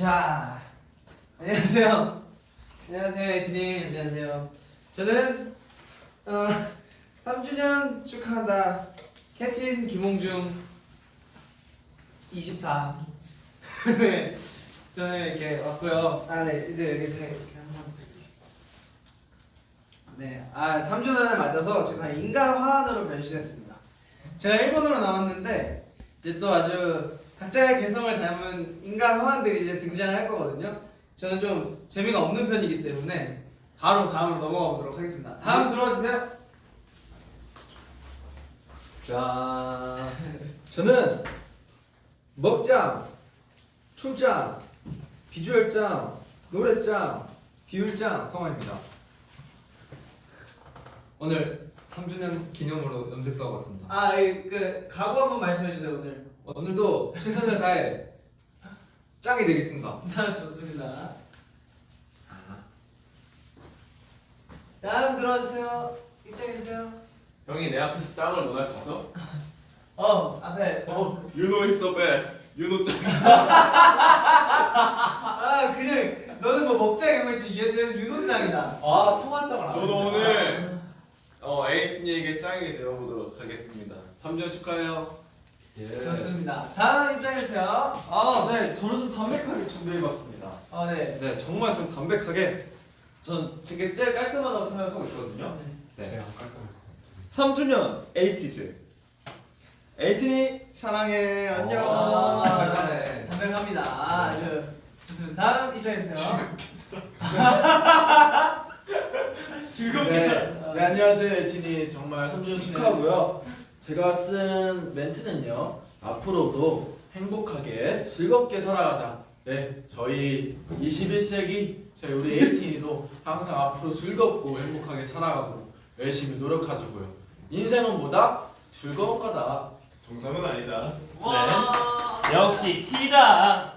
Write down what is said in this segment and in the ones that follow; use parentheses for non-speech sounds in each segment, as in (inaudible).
자, 안녕하세요. 안녕하세요, 에이티님. 안녕하세요. 저는 어, 3주년 축하한다. 캡틴 김홍중 24. (laughs) 네, 저는 이렇게 왔고요. 아, 네, 이제 여기 제가 이렇게 한번. 네, 아 3주년을 맞아서 제가 인간 화환으로 변신했습니다. 제가 일본으로 나왔는데 이제 또 아주 각자의 개성을 닮은 인간 화환들이 이제 등장을 할 거거든요. 저는 좀 재미가 없는 편이기 때문에 바로 다음으로 넘어가 보도록 하겠습니다. 다음 들어와 주세요. 자, 저는 먹장, 춤장, 비주얼장, 노래장, 비율장 성화입니다. 오늘 3주년 기념으로 염색도 하고 왔습니다. 아, 이, 그 각오 한번 말씀해 주세요 오늘. 오늘도 최선을 다해 짱이 되겠습니다. (laughs) 아, 좋습니다. 다음 들어와 주세요. 입장해 주세요. 형이 내 앞에서 짱을 원할 수 있어? 어, 앞에. 어, you know is the best. you know 짱. (laughs) 아, 그냥 너는 뭐 먹자 이런 거 있지. 얘는 유독장이다. 아, 성화장을 안 저도 했네. 오늘 어 에이틴이에게 짱이 되어보도록 하겠습니다. 3년 축하해요. 예. 좋습니다. 다음 입장해 주세요. 아, 네, 저는 좀 담백하게 준비해봤습니다. 어, 네. 네, 정말 좀 담백하게. 전 지금 제일 깔끔하다고 생각하고 있거든요. 네. 3주년 에이티즈. 에이틴이 사랑해, 안녕. 아, 아, 깔끔하네. 담백합니다. 아주 좋습니다. 다음 입장해 주세요. 즐겁게 네, 살아. 네 안녕하세요 에티니 정말 3주년 축하하고요. 제가 쓴 멘트는요 앞으로도 행복하게 즐겁게 살아가자. 네 저희 21세기 저희 우리 에이티니도 항상 앞으로 즐겁고 행복하게 살아가도록 열심히 노력하자고요. 인생은 뭐다? 즐거운 거다. 정상은 아니다. 역시 T다.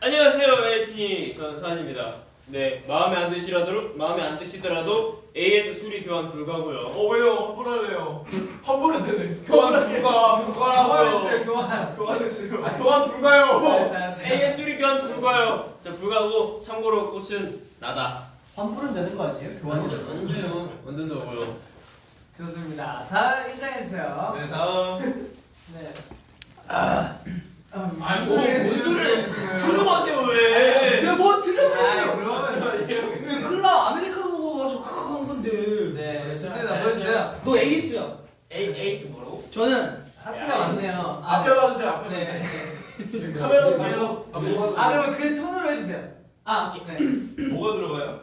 안녕하세요, 에이티니 전산입니다. 네, 마음에 안 드시라도 마음에 안 드시더라도 AS 수리 교환 불가고요. 어 왜요? 환불할래요. (laughs) 환불은 되네. 교환 불가, 불가라고요. 주세요. 교환. 교환했어요. 아, 교환 불가요. 알았어, 알았어. AS 수리 교환 불가요. 자, 불가고 참고로 꽃은 나다. 환불은 되는 거 아니에요? 교환이 완전 완전요. 완전 더고요. 좋습니다. 다음 입장해 주세요. 네 다음. (laughs) 네. 아, 아니, 뭐, 뭔 소리를 들어보세요 왜? 내가 뭐 들어보세요. 그러면 왜 클라 아메리카노 먹어가지고 건데 네, 좋습니다. 보여주세요. 너 에이스야 A 에이스 뭐라고? 저는 하트가 많네요. 아, 앞에 봐주세요. 앞에 네. 봐주세요. (laughs) 카메라 보세요. 아, 뭐가 아 그러면 그 톤으로 해주세요. 아, 네. (clears throat) 뭐가 들어가요?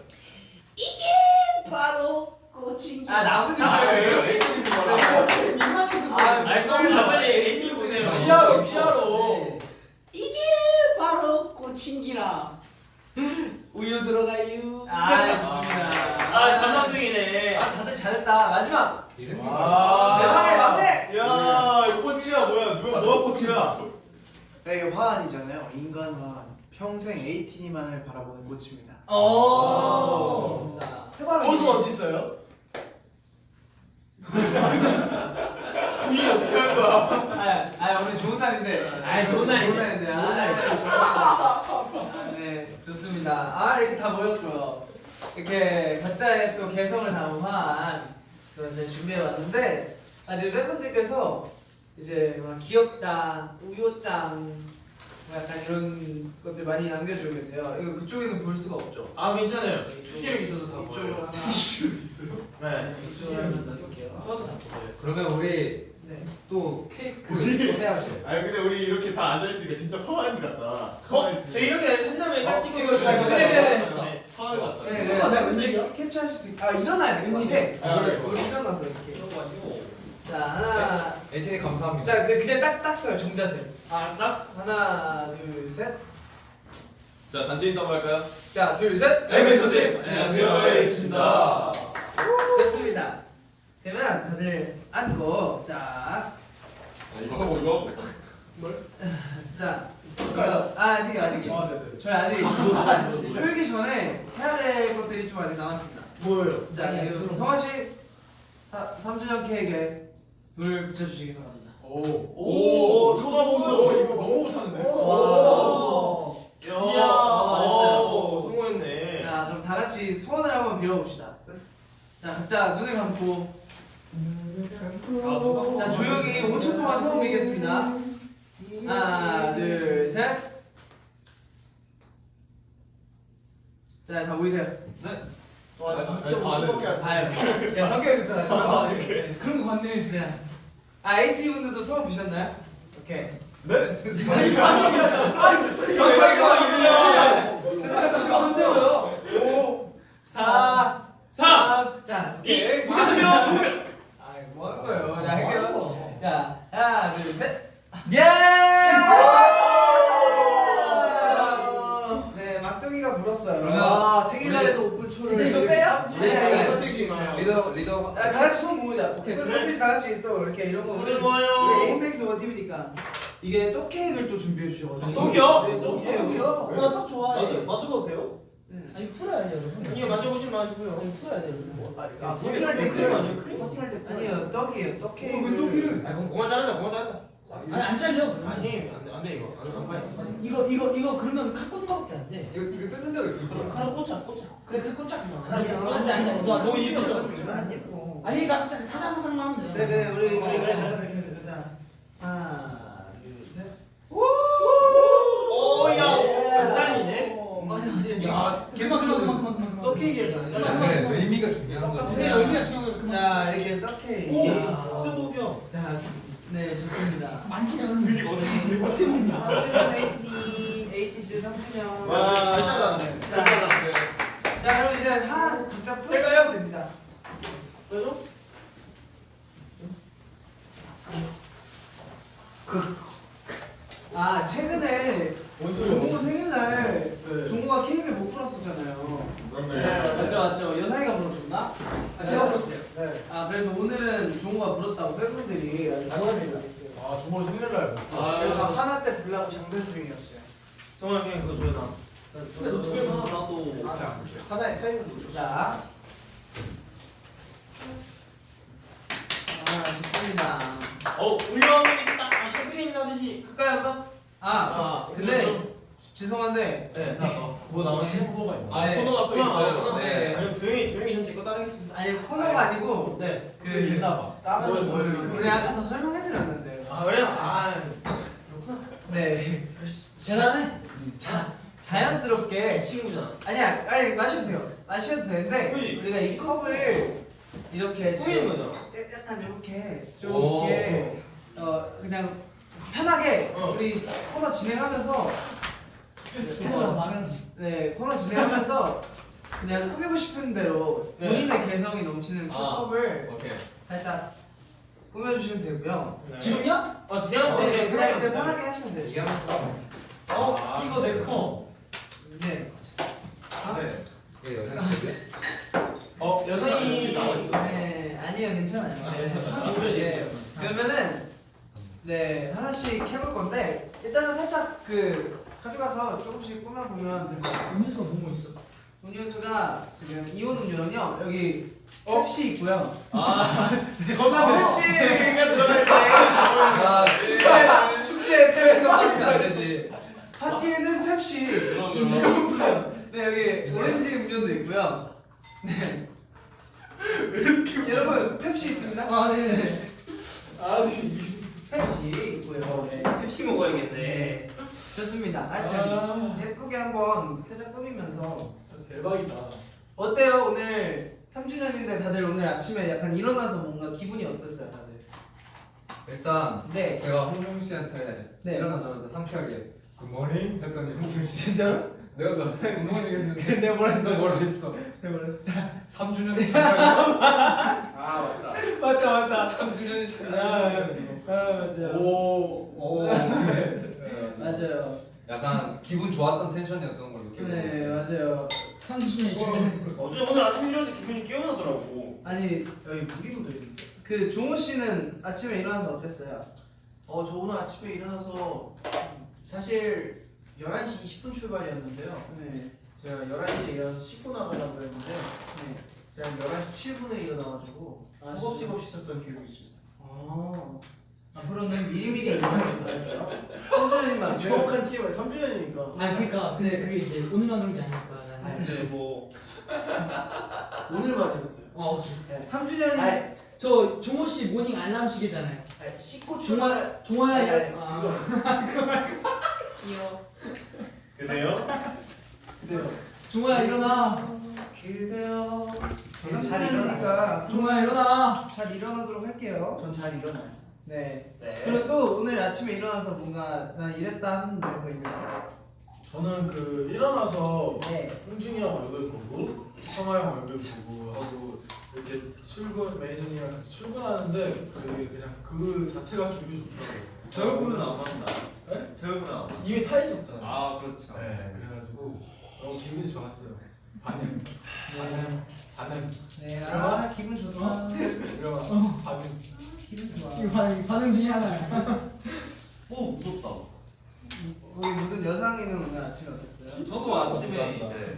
바로 꽃이 아 나머지 아 뭐예요? 왜요? 에이틴이 뭐라고? 민망해서 아, 아니, 빨리 다 빨리 에이티니 보세요. 피아로 피아로. 네. 이게 바로 꽃인기라 우유 들어가요 아, 좋습니다. 아, 자만둥이네. 아, 다들 잘했다. 마지막. 아. 대박의 막내. 야, 이 꽃이야 뭐야? 누가 뭐가 꽃이야? 네, 이게 화환이잖아요 인간 화환 평생 에이티니만을 바라보는 꽃입니다 오. 좋습니다. 해바라기. 옷은 어디 있어요? (laughs) 이 어떻게 할 거야? 아, 아 오늘 좋은 날인데. 아, 좋은 날이네. 좋은 날인데. 좋습니다. 아 이렇게 다 모였고요. 이렇게 각자의 또 개성을 담은 그런 저희 준비해 왔는데 아직 팬분들께서 이제 막 귀엽다, 우효짱 뭐 약간 이런 것들 많이 남겨주고 계세요. 이거 그쪽에는 볼 수가 없죠. 아, 괜찮아요. 수시력 있어서 다 보여요. 하나. 네. 이쪽으로 하나 써볼게요. 저도 다 보여요. 그러면 우리 네. 또 케이크 우리- 또 해야죠. 아니 근데 우리 이렇게 다 앉아 있으니까 진짜 화환 같다. 어? 저 이렇게 사진 한번 딱 찍고 그래, 그래, 그래, 그래. 화환 같다. 네, 네. 아, 왠지 캡처하실 수 있. 아 일어나야 될것 같아. 아, 그래, 좋아. 우리 일어나서 이렇게. 그래가지고. 자 하나. 에이티니 감사합니다. 자 그, 그냥 딱딱 써요 정자세. 아, 알았어? 하나 둘 셋. 자 단체 인사 한번 할까요? 자둘 셋. 에이티니. 안녕하세요, 에이티니입니다. 좋습니다. 그러면 다들 앉고 자. 이거 하고 이거? 뭘? 자 할까요? 아 아직 아직. 아, 네, 네. 저희 아직 아, 뭐 네, 풀기 전에 해야 될 것들이 좀 아직 남았습니다. 뭐예요? 자 지금 성화씨 3주년 케이크에 불 붙여주시기 바랍니다. 오오. 성화 보소 이거 너무 못하는데? 이야. 아, 성공했네. 자 그럼 다 같이 소원을 한번 빌어봅시다. 자 각자 눈을 감고. 자 조용히 5초 동안 소원 빌겠습니다 하나 둘셋 자, 다 모이세요. 와, 아, 2.5초밖에 안 돼. 아유, 제가 성격이 급하다. 그런 거 같네. 네. 아, AT 분들도 소원 비셨나요? 오케이. 안 돼요. 5, 4, 3. 자, 오케이. 무대면 조명. 아, 뭐 하는 거예요? 자, 할게요. 자, 하나, 둘, 셋. 예! 네, 막둥이가 불었어요. 와, 생일날에도 오픈 초를. 이제 이거 빼요? 네, 네, 네, 이거 뜻이 있나요? 리더 리더 아, 다 같이 손 모으자. 오케이, 그 그래. 다 같이 또 이렇게 이런 거. 우리 모아요. 우리 에임맥스 원팀이니까 이게 떡 케이크를 또 준비해 주셔가지고. 떡이요? 네, 떡이에요. 나떡 좋아해. 맞춰봐도 돼요? 아니 풀어야 돼요. 여러분. 아니요 만져보지 마시고요. 아니 풀어야 돼요. 여러분. 아, 커팅할 때 크림. 맞아요, 크림? 커팅할 때 아니요, 떡이에요. 떡 케이크. 왜 떡이를? 아 그럼 그만 자르자 그만 자르자. 아니 안 잘려. 아니 안돼 안돼 이거 안, 안 봐요. 이거 이거 이거 그러면 칼 꽂는 거밖에 안 돼. 이거 이거 뜯는 데가 있을 거야. 칼을 꽂자 꽂자. 그래 칼 꽂자. 아니, 안돼 안돼 안돼. 너무 예뻐. 안 예뻐. 아니 나 사사사상 하면 되잖아. 그래 그래 우리 우리 그래 이렇게 해서 자 하나 둘 셋. 오야 안 잘리네. 아니 계속 그만 그만 그만 그만. 떡 케이크를 잘 잘라. 네, 의미가 중요한 거지. 네 여기가 중요한 거죠. 자 이렇게 떡 케이크. 스도경. 자, 네 좋습니다. 만지면 우리 어떻게 먹냐? 3주년 에이티니 에이티즈 3주년. 와, 잘 잘랐네. 자, 자 그럼 이제 한 각자 풀어주시면 됩니다. 왜죠? 아 최근에 종호 생일날 종호가 케이크를 못 풀었었잖아요. 그렇네. 맞죠 맞죠 여사이가 불러줬나? 아 제가 불렀어요. 네. 아 그래서 오늘은 종호가 불렀다고 팬분들이 아주 좋아합니다. 아 정말 생일날. 그래서 하나 때 불라고 장전 중이었어요. 성환 그냥 그거 줘야 나. 그래도 두 개만 나도. 하나의 타이밍 보죠. 자. 아 좋습니다. 어 울려오면 있다. 아, 샴페인 나듯이 할까요 한번? 아아 근데 죄송한데 네. 뭐 나오는 후보가 있나? 아, 네. 코너가 또 있어요. 네. 아니 조용히 조용히 전 제 거 따르겠습니다. 아니 코너가 아니 고 네. 그 있나 봐. 다른 뭘, 거? 우리 아까 다 설명해드렸는데. 아 그래요? 아 그렇구나. 네. 대단해. 자 자연스럽게 친구잖아. 아니야 아니 마셔도 돼요. 마셔도 되는데 그지? 우리가 이 컵을 이렇게 지금 거잖아. 약간 이렇게 좀 오. 이렇게 어 그냥 편하게 어. 우리 코너 진행하면서 태도가 말하지. 네 코너 진행하면서 그냥 꾸미고 싶은 대로 네. 본인의 개성이 넘치는 그 아. 컵을 오케이. 살짝 꾸며주시면 되고요. 네. 지금요? 아 진행하면 네, 돼. 네, 그냥, 그냥 편하게 하시면 돼요. 시간 어, 아, 이거 내 컵. 네. 네. 이게 여자인데. 어 여성이 네, 아니요, 괜찮아요. 아, 네. 네. 그러면은 네 하나씩 해볼 건데 일단은 살짝 그 가져가서 조금씩 꾸며보면 될것 같아요. 음료수가 너무 있어. 음료수가 지금 이온 음료는요 여기 펩시 있고요. 건강 팬시가 들어갈 때. 아, 축제 축제에 펠스가 빠지면 안 되지. 파티에는 펩시. 네 여기 오렌지 음료도 있고요. 네. 여러분 펩시 있습니다. 아 네. 펩시 있고요. 네. 펩시 먹어야겠네. 좋습니다. 하여튼 예쁘게 한번 살짝 꾸미면서 대박이다. 어때요 오늘 3주년인데 다들 오늘 아침에 약간 일어나서 뭔가 기분이 어땠어요 다들? 일단 네. 제가 홍중 씨한테 네. 일어나자마자 상쾌하게 굿모닝 했더니 홍중 씨 (laughs) 진짜로? 내가 너한테 했는데 (laughs) 내가 뭐라 너 뭐라 했어? 내가 뭐라 했어? 3주년 축하해. 아 맞다. 맞다 맞다. 3주년 아, 축하해. 아 맞아. 오. 오. 맞아요. 약간 기분 좋았던 텐션이었던 걸로 기억하고 네 있어요. 맞아요. 30년이 지금. 어, 저 오늘 아침 일어났는데 기분이 깨어나더라고. 아니 여기 묻어 있는데. 그 종호 씨는 아침에 일어나서 어땠어요? 어, 저 오늘 아침에 일어나서 사실 11시 20분 출발이었는데요. 네. 제가 11시에 일어나서 씻고 나가려고 그랬는데 네. 제가 11시 7분에 일어나가지고 아, 허겁지겁 씻었던 기억이 있습니다. 아 앞으로는 미리미리 일어나야겠어요. 3주년이면 정확한 TMI 3주년이니까 아 그러니까 근데 그게 이제 오늘만 그런 게 아니니까. 나는. 근데 뭐 (laughs) 오늘만이었어요. 어. 네. 3주년이 아니, 저 종호 씨 모닝 알람 시계잖아요. 아니, 씻고 종아 출발. 종아야 아니, 이거. 아. 그거. (laughs) (laughs) 귀여워. 그래요? 종아야 일어나. 그대여 잘 일어나니까 종아야 일어나. 잘 일어나도록 할게요. 전 잘 일어나요. 네 네. 그리고 또 오늘 아침에 일어나서 뭔가 난 이랬다 하는 거 있나요? 저는 그 일어나서 네 홍준이 형 얼굴 보고 성화 형 얼굴 보고 하고 이렇게 출근 매니저님이랑 같이 출근하는데 그 그냥 그 자체가 기분이 좋더라고요. 제 얼굴은 안 맞나? 네? 제 얼굴은 안 맞나? 이미 타 있었잖아요. 아 그렇죠. 네, 그래가지고 너무 기분이 좋았어요. 반응, 반응, 반응. 네, 아 기분 좋다 이런 반응. 기분 좋아 이거 반응 반응 중에 하나야. 오 무섭다. 우리 모든 여상이는 오늘 아침에 어땠어요? 저도 아침에 이제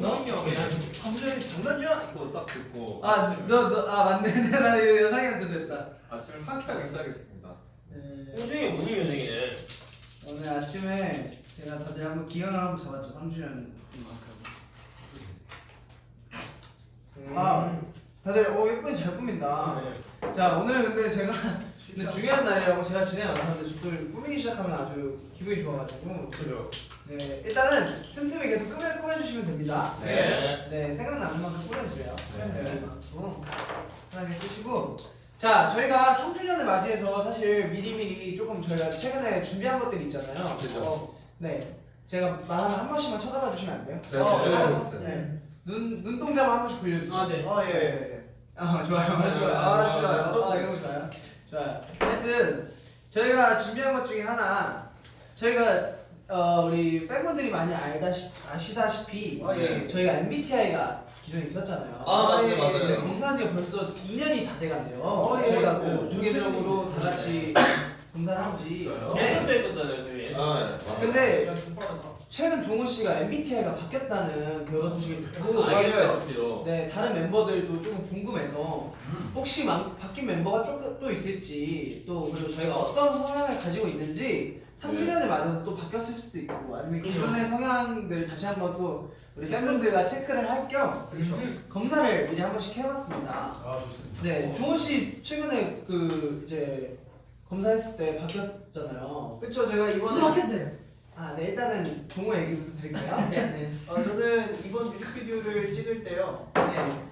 동학이 형이 3주년이 장난이야? 이거 딱 듣고 아침에- 아너 너 아 맞네 (laughs) 나 이거 여상이한테 됐다 아침을 상쾌하게 시작했습 네. 홍중이 모닝 요정이네. 오늘 아침에 제가 다들 한번 기강을 한번 잡았죠 3주년 만큼 아 다들 어 예쁘게 잘 꾸민다 네. 자 오늘 근데 제가 (laughs) 근데 중요한 날이라고 제가 진행 안 하는데 저도 꾸미기 시작하면 아주 기분이 좋아가지고 그죠. 네 일단은 틈틈이 계속 꾸며, 꾸며주시면 됩니다 네. 네 생각나는 만큼 꾸며주세요 네. 네. 만큼 편하게 쓰시고 자 저희가 3주년을 맞이해서 사실 미리미리 조금 저희가 최근에 준비한 것들이 있잖아요 그죠. 어, 네 제가 말하면 한 번씩만 쳐다봐 주시면 안 돼요? 네, 어, 네, 네. 네. 눈 눈동자만 한 번씩 굴려주세요 아 네. 어, 예, 예, 예. 아 좋아요, 아, 좋아요, 아 좋아요, 아 이런 거 좋아요, 좋아요. 하여튼 저희가 준비한 것 중에 하나, 저희가 어, 우리 팬분들이 많이 알다시 아시다시피 아, 예. 저희가 MBTI가 기존에 있었잖아요. 아, 맞아요, 예, 맞아요. 근데 검사한 지가 벌써 2년이 다 돼간대요. 어, 예. 저희가 어, 그 주계적으로 다 같이 검사를 한 지. 진짜요? 예선도 했었잖아요 저희 예선. 아, 네. 맞아요. 근데. 최근 종호 씨가 MBTI가 바뀌었다는 결과 소식을 듣고 알겠어요. 네 다른 멤버들도 조금 궁금해서 음. 혹시 만- 바뀐 멤버가 조금 또 있을지 또 그리고 저희가 어떤 성향을 가지고 있는지 3주년을 맞아서 또 바뀌었을 수도 있고 아니면 기존의 성향들 다시 한번 또 우리 팬분들과 체크를 할 겸 검사를 미리 한 번씩 해봤습니다. 아 좋습니다. 네 종호 씨 최근에 그 이제 검사했을 때 바뀌었잖아요. 그쵸 제가 이번에 바뀌었어요. 아 네 일단은 종호 얘기부터 드릴게요. (laughs) 네. 어, 저는 이번 뮤직비디오를 찍을 때요 네.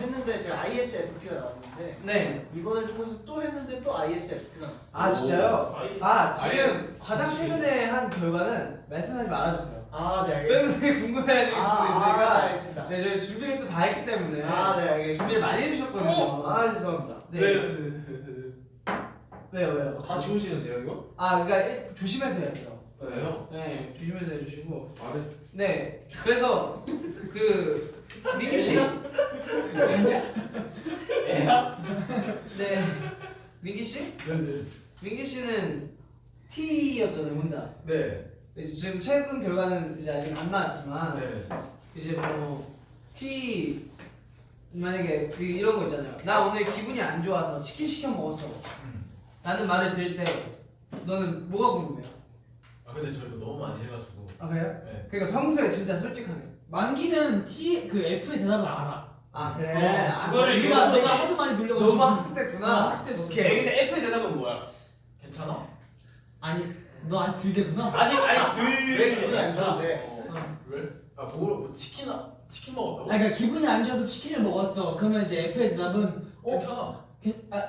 했는데 제가 ISFP가 나왔는데 네. 이번에 조금서 또 했는데 또 ISFP가 나왔어요. 아 진짜요? 오. 아 지금 가장 최근에 한 결과는 말씀하지 말아주세요. 아, 네 알겠습니다. 팬분들이 궁금해하실 수도 아, 아, 네, 있으니까 알겠습니다. 네 저희 준비를 또 다 했기 때문에 아, 네 알겠습니다. 준비를 많이 해주셨거든요. 아, 죄송합니다. 네. 왜? (laughs) 왜요 왜요? 다 지우시는데요, 이거? 아 그러니까 일- 조심해서 해야 돼요. 왜요? 네 조심해서 해주시고 말을 네 그래서 그 민기 씨. 네 민기 씨? 네네. 민기 씨는 T였잖아요 혼자. 네. 이제 지금 최근 결과는 이제 아직 안 나왔지만 네. 이제 뭐 T 만약에 이런 거 있잖아요. 나 오늘 기분이 안 좋아서 치킨 시켜 먹었어. 음. 라는 말을 들을 때 너는 뭐가 궁금해요? 아 근데 저희가 너무 많이 해가지고. 아 그래요? 네. 그러니까 평소에 진짜 솔직하게. 만기는 T 그 F의 대답을 알아. 아 그래. 어, 아, 그거를 우리가 이거 너가 되게- 하도 많이 놀려가지고. 너무 학습됐구나. 어, 학습됐어. 오케이. 여기서 F 대답은 뭐야? 괜찮아? 아니 너 아직 들겠구나. 아직 아니 들. 왜 기분이 안 좋은데? 어. 왜? 아 뭐, 뭐 치킨아 치킨 먹었다고? 아 그러니까 기분이 안 좋아서 치킨을 먹었어. 그러면 이제 F의 대답은 어 괜찮아. 괜- 아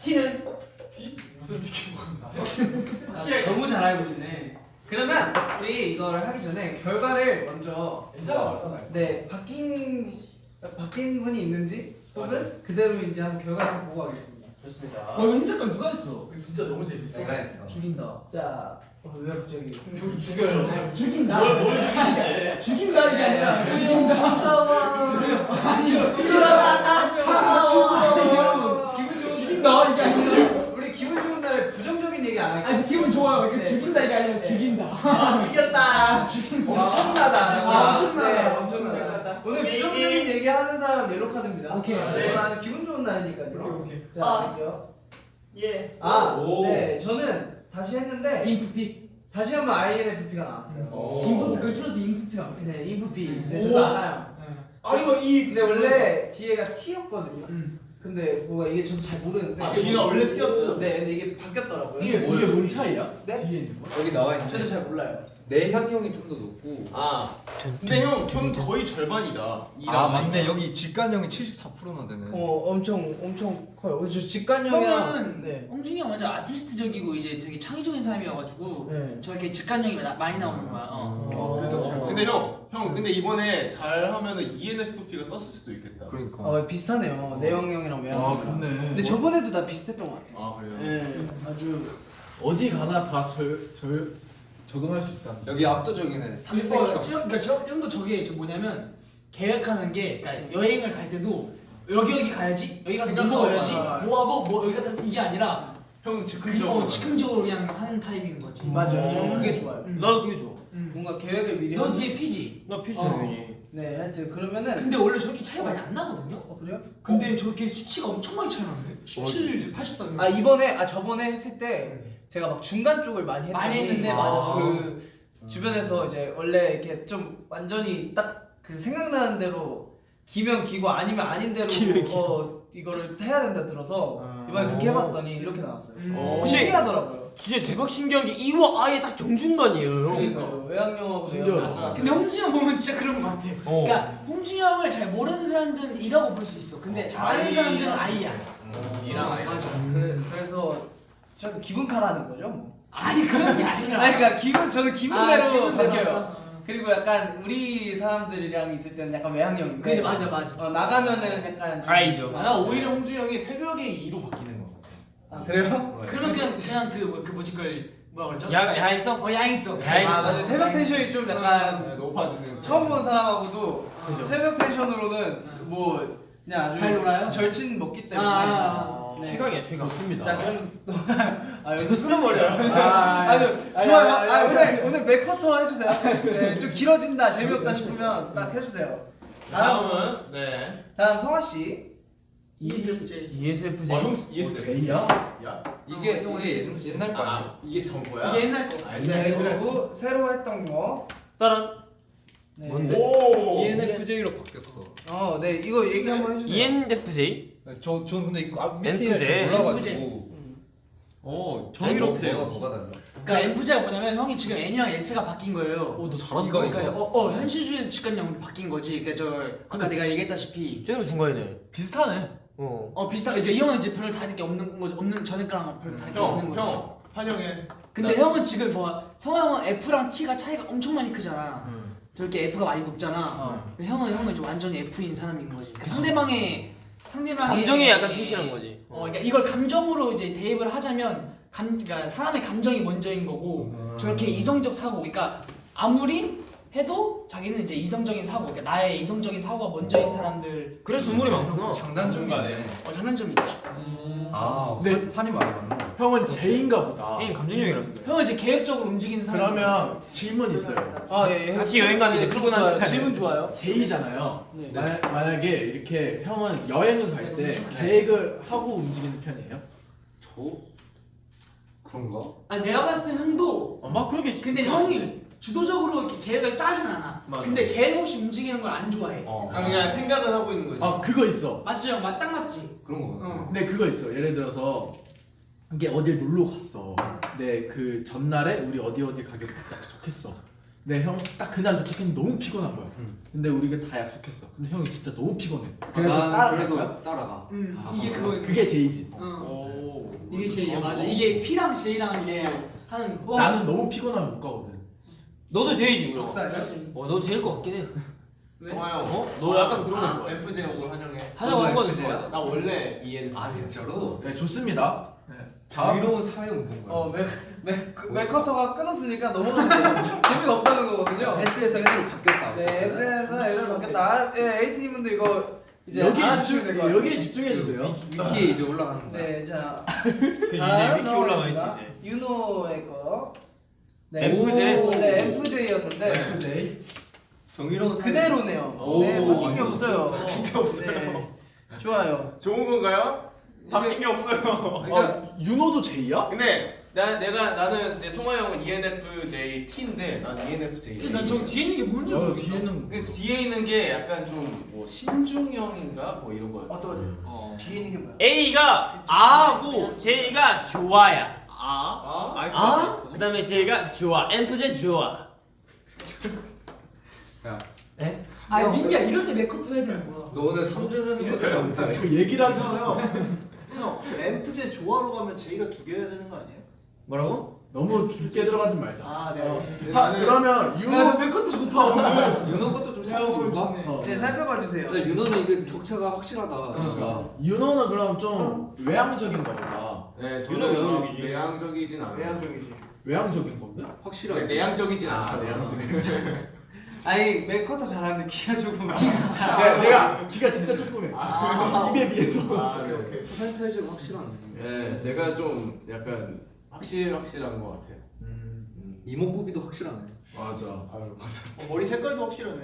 T는 티? 무슨 치킨 먹었나? 확실하게 (laughs) 너무 잘 알고 있네. 그러면 우리 이걸 하기 전에 결과를 먼저 괜찮아 맞잖아. 네 바뀐 바뀐 분이 있는지 혹은 그대로인지 한번 결과를 한번 보고 가겠습니다. 좋습니다. 어 이거 흰 색깔 누가 했어? 이거 진짜 너무 재밌어. 내가 했어. 죽인다. 자, 어, 왜 갑자기? 죽여요. 죽인다. 뭘, 뭘 죽이는데? 죽인다 이게 아니라 죽인다. 싸워. 아니 기분 좋은 죽인다 이게 아니라. 우리 기분 좋은 날에 부정적인 얘기 안 할게요. 아니 기분 좋아요. 이렇게 네. 죽인다 이게 아니라 죽인다. (laughs) 아, 죽였다. 엄청나다. 아, 엄청나다. 네, 엄청나다. 오늘 부정적인 얘기 하는 사람 옐로 카드입니다. 오케이. 네. 오늘 기분 좋은 날이니까요. 오케이, 오케이. 자, 아. 갈게요. 예. 아, 오. 네, 저는 다시 했는데 인프피. 다시 한번 INFP가 나왔어요. 오. 인프피 그걸 줄여서 인프피라고. 해. 네, 인프피. 네, 오. 저도 알아요. 아아 이거 이 근데 원래 뒤에가 T였거든요. 음. 근데 뭐가 이게 저도 잘 모르는데. 아, 뒤가 원래 T였어요? 네, 근데 이게 바뀌었더라고요. 이게 이게 뭔 차이야? 네? 뒤에 있는 거? 여기 나와 있는데 저도 잘 몰라요. 내향 형이 좀 더 높고 아 근데 형 형 거의 절반이다 아 맞네 여기 직관형이 74%나 되네 어, 엄청 엄청 커요. 저 직관형이랑 형은 네. 홍준이 형 완전 아티스트적이고 이제 되게 창의적인 사람이어가지고 네. 저렇게 직관형이 마- 많이 나오는 거야. 어. 어, 근데 형, 형 근데 이번에 잘 하면은 E ENFP가 떴을 수도 있겠다. 그러니까 어, 비슷하네요. 내형 형이랑 외형형. 아 그렇네. 근데 저번에도 나 비슷했던 것 같아요. 아 그래요? 네, 아주 어디 가나 다절절 적응할 수 있다. 여기 압도적이네 어, 탐색형 저, 그러니까 저 형도 저게 저 뭐냐면 계획하는 게 그러니까 여행을 갈 때도 여기 여기 가야지 여기 가서 뭐 먹어야지. 뭐 하고 뭐 여기 가다 이게 아니라 형 즉흥적으로. 어, 즉흥적으로 그냥 하는 타입인 거지. 맞아요. 저 그게 좋아요. 음. 나도 그게 좋아. 음. 뭔가 계획을 미리. 너 뒤에 피지. 나 피지 어. 당연히. 네, 하여튼 그러면은. 근데 원래 저렇게 차이 많이 안 나거든요. 어 그래요? 근데 저렇게 수치가 엄청 많이 차이 나는데 17, 83. 아 이번에 아 저번에 했을 때 제가 막 중간 쪽을 많이 했더니 많이 했는데, 아, 맞아. 그 주변에서 이제 원래 이렇게 좀 완전히 딱 그 생각나는 대로 기면 기고 아니면 아닌 대로 어 이거를 해야 된다 들어서 이번에 그렇게 해봤더니 이렇게 나왔어요. 음. 어. 그 신기하더라고요. 진짜 대박 신기한 게 이와 아예 딱 정중간이에요. 신기하다. 외향형 가스라서. 근데 홍진이 형 보면 진짜 그런 거 같아. 어. 그러니까 홍진이 형을 잘 모르는 사람들은 이라고 볼 수 있어. 근데 잘하는 아이. 사람들은 아이야. 이랑 아이랑. 맞아. 그, 그래서 저는 기분파라는 거죠. 뭐. 아니 그런 게 아니라. 아니 그러니까 기분 저는 기분대로 아, 기분대로. 바뀌어요. 그리고 약간 우리 사람들이랑 있을 때는 약간 외향형인데 그지 맞아 맞아. 어, 나가면은 약간 좀- 아이죠. 아, 나 오히려 홍준이 형이 새벽에 2로 바뀌는 거 같아. 아 그래요? 그러면 그냥 그냥 그, 뭐- 그 뭐지 걸 뭐라 그러죠? 야 야행성? 어 야행성. 야행성. 아 맞아 새벽 텐션이 좀 약간 네, 높아지는. 처음 본 사람하고도 그죠. 새벽 텐션으로는 뭐 그냥 아주 잘 놀아요? 절친 먹기 때문에 아, 네. 최강이야 최강. 좋습니다. 자 그럼 (laughs) 아 여기 쓸어버려요 아, (laughs) 아니, 좋아요 아니, 아, 아니, 오늘 오늘 맥커터 해주세요 네, 좀 길어진다 재미없다 싶으면 딱 해주세요 다음 다음은 네. 다음 성화 씨 ESFJ. ESFJ. 어, 형 ES. 제이야? 야. 이게 이게 예전 옛날 거 아니야? 아, 이게 전 거야? 이게 옛날 거. 아, 네 옛날 거. 그리고 새로 했던 거 따란. 네. 뭔데? 오. ENFJ로 바뀌었어 어, 네 이거 얘기 한번 해주세요. ENFJ? 저, 저는 근데 이거 앞 밑에 엔프제. 몰라가지고 어, 정의롭대요. 뭐가 달라? 그러니까 F자가 뭐냐면 형이 지금 N이랑 S가 바뀐 거예요. 오너 잘한다. 이거, 그러니까 어, 어 현실주의에서 직관형 바뀐 거지. 그러니까 저 아까 내가 얘기했다시피 쟤도 중간이네. 비슷하네. 어. 어 비슷하게 이 형은 이제 별로 다를 게 없는 거 없는 전에 거랑 별로 다를 게 없는 형, 거지. 형, 환영해. 근데 형은 지금 뭐 성화 형은 F랑 T가 차이가 엄청 많이 크잖아. 저렇게 F가 많이 높잖아. 어. 근데 형은 형은 이제 완전히 F인 사람인 거지. 그 상대방의 상대방의 감정에 약간 충실한 거지. 어, 그러니까 이걸 감정으로 이제 대입을 하자면 감, 그러니까 사람의 감정이 먼저인 거고 저렇게 이성적 사고, 그러니까 아무리 해도 자기는 이제 이성적인 사고, 그러니까 나의 이성적인 사고가 먼저인 사람들 그래서 눈물이 많구나. 장단점이네 어, 장단점이 있지. 아 네. 산- 산이 많아 형은 제인가 보다. 형이 감정형이라서 그래. 형은 이제 계획적으로 움직이는 사람. 그러면 질문 있어요. 아 예, 예. 같이 여행 가면 이제 크고 좋아요. 나서 질문 좋아요. 제이잖아요. 네. 마, 만약에 이렇게 형은 여행을 갈 때 계획을 하고 움직이는 편이에요? 저 그런가? 아 내가 봤을 때 형도. 아, 막 그렇게. 근데 형이 주도적으로 이렇게 계획을 짜진 않아. 맞아. 근데 계획 없이 움직이는 걸 안 좋아해. 어 아, 그냥 생각을 하고 있는 거지. 아 그거 있어. 맞지 형? 맞, 딱 맞지? 그런 거 같아 어. 근데 그거 있어. 예를 들어서 이게 어딜 놀러 갔어. 근데 그 전날에 우리 어디 어디 가기로 딱 약속했어. 근데 형 딱 그날 도착했는데 너무 피곤한 거야. 응. 근데 우리가 다 약속했어. 근데 형이 진짜 너무 피곤해. 아, 그래도 난 따라갈 그래도 거야? 따라가 음, 아, 이게 그거. 그게 제이지. 어. 오. 이게 제이야 맞아. 이게 P랑 J랑 이게 하는. 어, 나는 너무 피곤하면 못 가거든. 너도 제이지. 맞지. 어, 너 제일 것 같긴 해. 성화 형. 어? 너 약간 그런 거 아, 좋아해. FJ 오늘 환영해. 하자고 한 번도 FJ 야? 좋아하잖아. 나 원래 ENFJ. 아 진짜로? 네, 좋습니다. 네. 자유로운 사회 운동 거야 어, 맥, 맥, 맥커터가 끊었으니까 넘어가면. 재미가 없다는 거거든요. S에서 N으로 바뀌었다 네, S에서 L로 바뀌었다. 아, 예, A팀 분들 이거 이제 여기에 알아주시면 집중. 여기에 집중해 주세요. 위키에 이제 올라가는 거야 네, 자. 그지 이제 위키 올라가 있지. 이제. 윤호의 거. MFJ? 오, 네, MFJ였는데 네. 제이. 정의로운 사회 그대로네요. 오, 네, 바뀐 게 없어요. 바뀐 게 없어요. 네, 좋아요. 좋은 건가요? 바뀐 게 없어요. 그러니까 아 윤호도 제이야? 근데 나 내가 나는 이제 송하 형은 ENFJ T인데 난 ENFJ. 난저 뒤에 있는 게 뭔지 어 모르겠어. 뒤에는 그 뒤에 있는 게 약간 좀 뭐 신중형인가 뭐 이런 거. 어떤 어. 뒤에 있는 게 뭐야? A가 A고 J가 좋아야. 아? 아? 아? 그다음에 J가 좋아. 엠프제 좋아. 아 민기야 이럴 때 메커트 해야 되는 거야. 너 오늘 3주는 이렇게 감사해. 그 얘기를 싫어. 형, 형, 엠프제 조화로 가면 제이가 두 개여야 되는 거 아니에요? 뭐라고? 너무 깊게 들어가지 말자. 아, 네. 알겠습니다. 하, 그러면 윤호 메커트 좋다 오늘. (laughs) 윤호 것도 좀 살펴볼까? 어, 네 살펴봐 주세요. 진짜 윤호는 이게 격차가 확실하다. 그러니까 윤호는 그럼 좀 외향적인가 보다. 네, 윤호 저는 막 외향적이지. 내향적이진 않아요. 외향적이지. 외향적인 건데? 확실하게. 내향적이진 아, 않죠. 내향적인. (laughs) 아니 맥커터 잘하는데 키가 조금 내가, 내가 귀가 진짜 조그매. 아. 입에 비해서. 아, 네, 오케이. 퍼센테이지가 확실하네. 네, 제가 좀 약간 확실 확실한 것 같아요. 음. 이목구비도 확실하네. 맞아. 아유, 맞아. 어, 머리 색깔도 확실하네.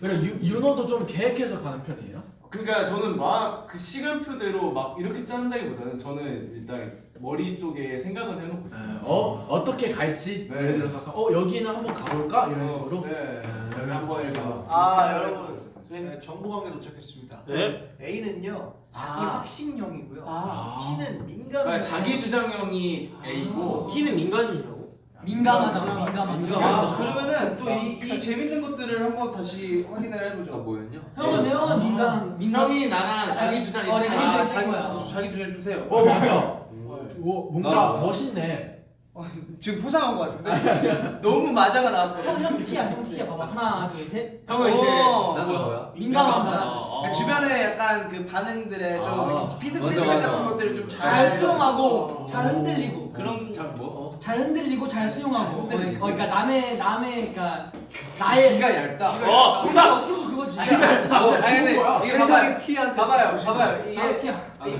그래 유, 윤호도 좀 계획해서 가는 편이에요? 그러니까 저는 막 그 시간표대로 막 이렇게 짠다기보다는 저는 일단 머릿속에 생각은 해놓고 있어요. 어 어떻게 갈지 네. 예를 들어서 어 여기는 한번 가볼까 이런 식으로. 네. 여기 한번 해봐. 아, 여러분. 네, 정보 관계 도착했습니다. 네? A는요, 자기 아. 확신형이고요. 아. T는 민감. 아, 자기 주장형이 A고 T는 민간인이라고? 민감하다고 민감하다. 아 그러면은 또이이 재밌는 것들을 한번 다시 확인을 아 해보죠. 뭐였냐? 형은 형은 민감 민감. 형이 나랑 자기 주장이 어, 있으니까 자기 주장 아, 자기 거야. 어, 자기 주장 주세요. 어 맞아. 오, 뭔가 나- 멋있네. 지금 포장한 것 같은데? (laughs) 너무 맞아가 나왔거든. 형 형 티야 형 티야 봐봐 하나 둘 셋. 형은 이제 어. 나는 뭐야? 민감하다. 그러니까 주변에 약간 그 반응들에 좀 아, 이렇게 피드 맞아, 피드백 맞아. 같은 것들을 좀잘잘 수용하고 어. 잘 흔들리고 그런 잘 뭐? 잘 흔들리고 잘 수용하고. 어, 흔들리고. 그러니까 남의 남의 그러니까 나의 귀가 얇다. 어, 정답 어떻게 보면 그거지. 어, 아니 근데. 이게 봐봐요. T한테 봐봐요, 봐봐요. 아, 이게 티야. 아니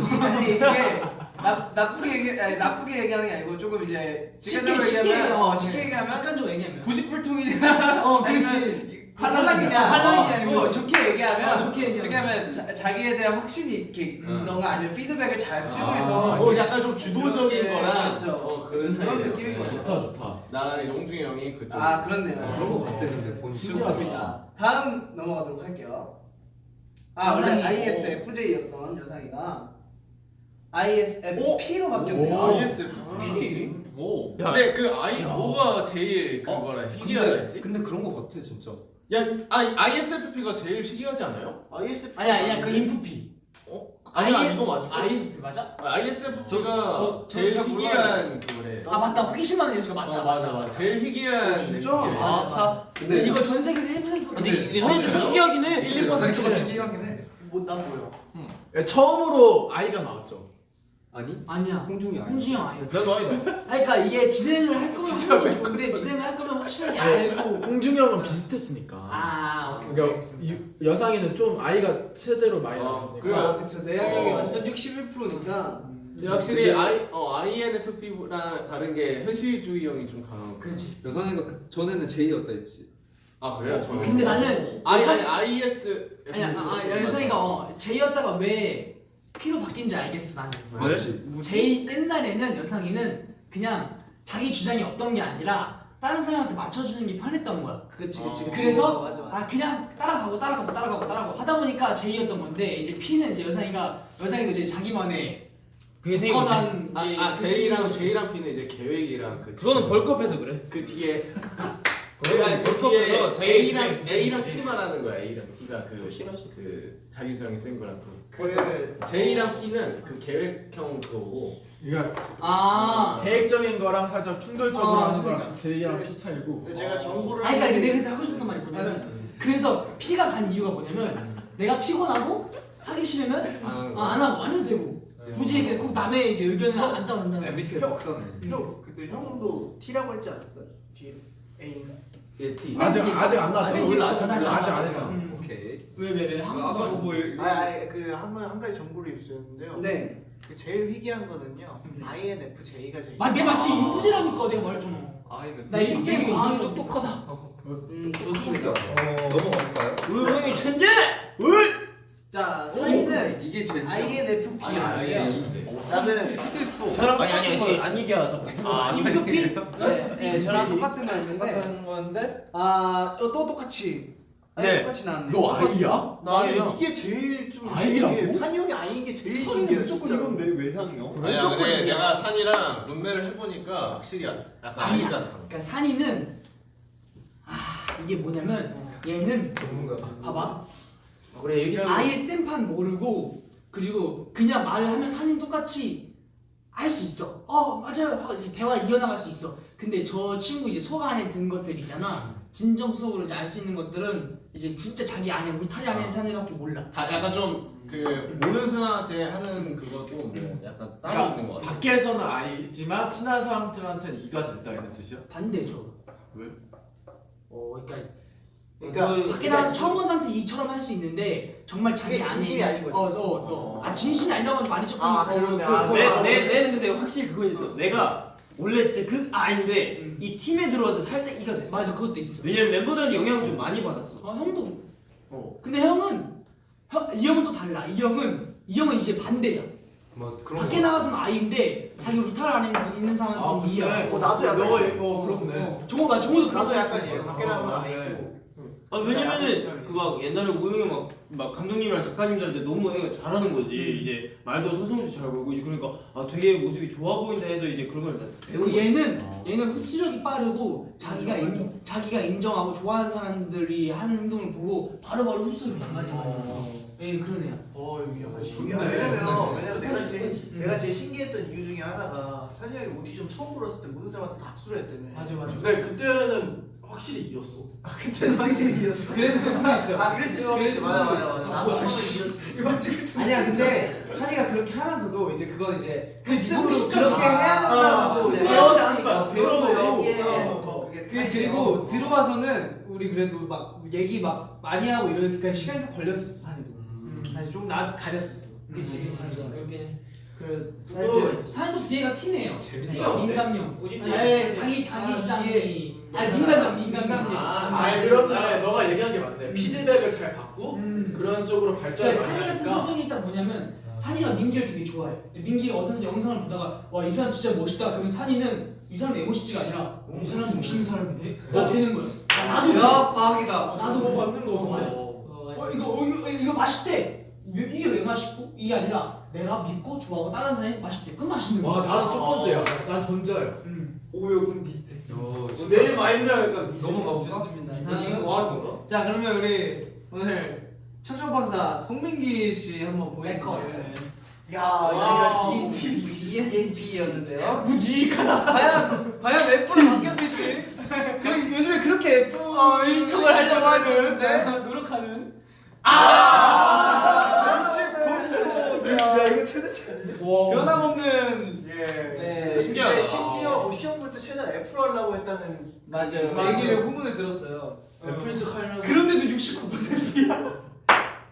이게 나, 나쁘게 얘기 아니, 나쁘게 얘기하는 게 아니고 조금 이제 쉽게 직관적으로 쉽게 얘기하면 얘기하면 어, 쉽게 얘기하면 직관적으로 얘기하면. 고집불통이냐 어, 그렇지. 팔랑이냐. 팔랑이냐 뭐 그렇지. 좋게 얘기하면 어, 좋게 얘기하면. 하면 자, 자기에 대한 확신이 이렇게 음. 너가 아니면 피드백을 잘 아, 수용해서 어, 이렇게 약간 좀 주도적인 네, 거랑 그렇죠. 어, 그런 그런. 느낌인 네. 거죠. 좋다 좋다. 나랑 이제 홍중이 형이 그쪽. 아 그렇네요 그런 거 같아 근데 본 좋습니다 다음 넘어가도록 할게요 아 원래. ISFJ였던 여상이가 ISFP로 바뀌었네요 오. ISFP. 오. 근데 그 I 뭐가 제일 그거라 희귀하다 근데, 했지? 근데 그런 거 같아 진짜. 야, 아 ISFP가 제일 희귀하지 않아요? ISF. 아니야 아니야 그 인프피. 아니야 I- 이거 맞을 거야. ISP 맞아? ISFP가 저- 저- 제일 저잘 희귀한 그거래. 아 맞다 호기심하는 예수가 맞다. 어 맞아 맞아. 제일 희귀한 진짜? 느낌이래. 아, 근데 이거 전 세계에서 1%도 근데 사실 좀 희귀하긴 해. 1, 2%가 희귀하긴 해. 뭐, 난 뭐야? 예, 처음으로 아이가 나왔죠. 아니? 아니야. 홍중이 아니야. 홍준이 형 아니었어. 나도 아니다. 아니, 그러니까 이게 진행을 할 거면 하는 건 좋은데 진행을 할 거면 확실하게 알고. 홍중이 형은 비슷했으니까. 아 오케이. 그러니까 유, 여상이는 좀 아이가 최대로 많이 아, 나왔으니까. 그래요? 아 그쵸 내향형이 어. 완전 61%니까 근데 확실히 I 어 INFP랑 다른 게 현실주의 형이 좀 강한 거. 그렇지. 여선이가 그 전에는 J였다 했지. 아 그래요? 저는 근데 나는 아니 아니 IS 아니야 아, 아 여성이가 어, J였다가 왜 P로 바뀐지 알겠어 나는. 맞지. J 옛날에는 여성이는 그냥 자기 주장이 없던 게 아니라 다른 사람한테 맞춰주는 게 편했던 거야. 그치 그치 그치 그래서 맞아 맞아 아 그냥 따라가고 따라가고 따라가고 따라가고 하다 보니까 J였던 건데 이제 P는 이제 여상이가 여상이도 이제 자기만의 그게 생긴 거지. 아, 아 J랑 J랑 P는 이제 계획이랑 그 그거는 벌크업해서 그래. 그 뒤에 (laughs) 그 뒤에 자기 A랑 A랑 비슷해. P만 하는 거야 A랑 P가 그, 그 자기 주장이 센 거랑 그그 J랑 P는 그 계획형 그거고 그러니까 아 계획적인 거랑 살짝 충돌적으로 어, 하는 그러니까. 거랑 J랑 P 차이고. 근데 제가 정보를 아니 그러니까 내가 그래서 하고 싶었던 말이 뭐냐면 그래서 P가 간 이유가 뭐냐면 내가 피곤하고 하기 싫으면 아, 아, 안 하고 안 해도 되고 굳이 이렇게 꼭 남의 이제 의견을 안 거지. MBTI 박사네. 형 근데 형도 T라고 했지 않았어? T A인가? 예 T 아직 아직 안 나왔죠. 아직 아직 안 아직 나왔죠. 안 했잖아. 음. 오케이. 왜 왜 왜 한국어 뭐 아니 아니 그한한 가지 정보를 입수했는데요. 네 그 제일 희귀한 거는요. INFJ가 제일. 아, 내 마치 인프제라니까 내가 말했잖아. 아이는 나 인프제 과학이 똑똑하다. 음, 좋습니다. 넘어갈까요? 우영이 천재. 자 오, 사인은 이게 제일 INFP 아 나는 저랑 아니 아니 똑같은 아니 거안 얘기하다. 아 힘겹이? 네, 네, 저랑 똑같은 거였는데 똑같은 건데 아, 어, 또 똑같이 아니, 네. 똑같이 나왔네. 너 아이야? 나 이게 제일 좀 아이라고? 산이 형이 아이인 게 제일 신기해. 무조건. 이건데 왜 향이요? 아니야 무조건 이거야. 내가 산이랑 룸메를 해보니까 확실히 약간 아니야. 아니다 그러니까 산이는 아 이게 뭐냐면 얘는 봐봐 그래 얘기를 아예 쌤판 모르고 그리고 그냥 말을 하면 산이 똑같이 할 수 있어. 어 맞아요. 이제 대화 이어나갈 수 있어. 근데 저 친구 이제 속 안에 든 것들 있잖아. 진정 속으로 이제 알 수 있는 것들은 이제 진짜 자기 안에 울타리 안에 있는 산이밖에 몰라. 다 약간 좀 그 모르는 사람한테 하는 그것도 뭐 약간 따라주는 것 같아 밖에서는 아이지만 친한 사람들한테는 이가 된다 이런 뜻이야? 반대죠. 왜? 어 그러니까 그러니까 그 밖에 나가서 처음 본 사람한테 이처럼 할 수 있는데 정말 자기 그게 안에 진심이 아닌 거지. 어, 어, 어. 아 진심이 아니라고 하면 말이 조금 아, 어, 그러네. 어, 아, 어, 내, 어, 내, 어. 내는 근데 확실히 그거 있어. 내가 원래 진짜 그 아인데 음. 이 팀에 들어와서 살짝 이가 됐어. 맞아 그것도 있어. 왜냐면 멤버들한테 영향을 좀 많이 받았어. 어, 형도. 어. 근데 형은 형, 이 형은 또 달라. 이 형은 이 형은 이제 반대야. 뭐 그런 밖에 나가서는 아이인데 자기 울타리 안에 있는 아 사람한테는 이야. 어, 나도 약간 너가 이래. 어 그렇네 어, 종호 봐, 종호도 나도 약간. 이래. 밖에 나가면 어, 아이고. 아 왜냐면은 그막 옛날에 우영이 막, 막 감독님이랑 작가님들한테 너무 애가 잘하는 거지 이제 말도 서슴없이 잘 걸고 이제 그러니까 아 되게 모습이 좋아 보인다 해서 이제 그런 걸 배운 그 얘는 얘는 흡수력이 빠르고 자기가 인, 자기가 인정하고 좋아하는 사람들이 하는 행동을 보고 바로바로 흡수를 많이 많이 해. 예 그런 애야. 어 여기 약간 좋네. 신기해. 왜냐면 왜냐면 내가 제일 스포츠. 내가 제일 신기했던 이유 중에 하나가 산이 형이 오디션 처음 불렀을 때 모든 사람한테 다 악수를 했다며. 맞아 맞아. 근데 그때는 확실히 이겼어 (laughs) 그때는 확실히 이겼어. 그랬을 수도 있어요. 아 그랬을 수도 있어. 맞아 맞아 맞아. 나도 처음에 이겼어. (laughs) 아니야 근데 한이가 그렇게 하면서도 이제 그건 이제 형식적으로 그렇게 해야 된다고 네. 배워야 하는 거야. 그 그리고 들어와서는 우리 그래도 막 얘기 막 많이 하고 이러니까 시간이 좀 걸렸었어 산이도 사실 좀나 가렸었어 그치 그치. 그렇게. 그래 또 사람도 뒤에가 티네요. 티가 민감형. 꼬집지. 예, 자기 자기 뒤에. 아 민감형 민감형. 아, 아잘 그런데 너가 얘기한 게 맞네 피드백을 잘 받고 음. 그런 쪽으로 발전을 그러니까 산이 같은 성격이 있다 뭐냐면 산이가 민기를 되게 좋아해. 민기가 어떤 영상을 보다가 와 이 사람 진짜 멋있다. 그러면 산이는 이 사람이 멋있지가 아니라 이 사람 멋있는 사람이네. 나 되는 거야. 아, 나도 그래. 과학이다 어, 나도 뭐. 맞는 거 어. 어, 이거 어, 이거, 이거 맛있대. 왜, 이게 왜 맛있고? 이게 아니라 내가 믿고 좋아하고 다른 사람이 맛있대. 그 맛있는 거야. 와 나는 첫 번째야 난 전자야 음. 오요 그럼 비슷해. 어, 내 마인드랑 약간 비슷해. 너무 가볼까? 좋습니다 과학인가? 자 그러면 우리 오늘 청초박사 송민기 씨 한번 보겠습니다 야 와. 이거 ENFP였는데요. (laughs) 무지익하다. 과연 과연 F로 바뀌었을지 (laughs) 그 요즘에 그렇게 F 어, 일촉을 할 줄 알았는데 노력하는. 야 이거 최대 차이. 변함없는 예. 네 신기하다. 근데 심지어 뭐 시험부터 최대한 F로 하려고 했다는 맞아요 맞아요. 얘기를 후문을 들었어요 애플 척 하면서 그런데도 69%야.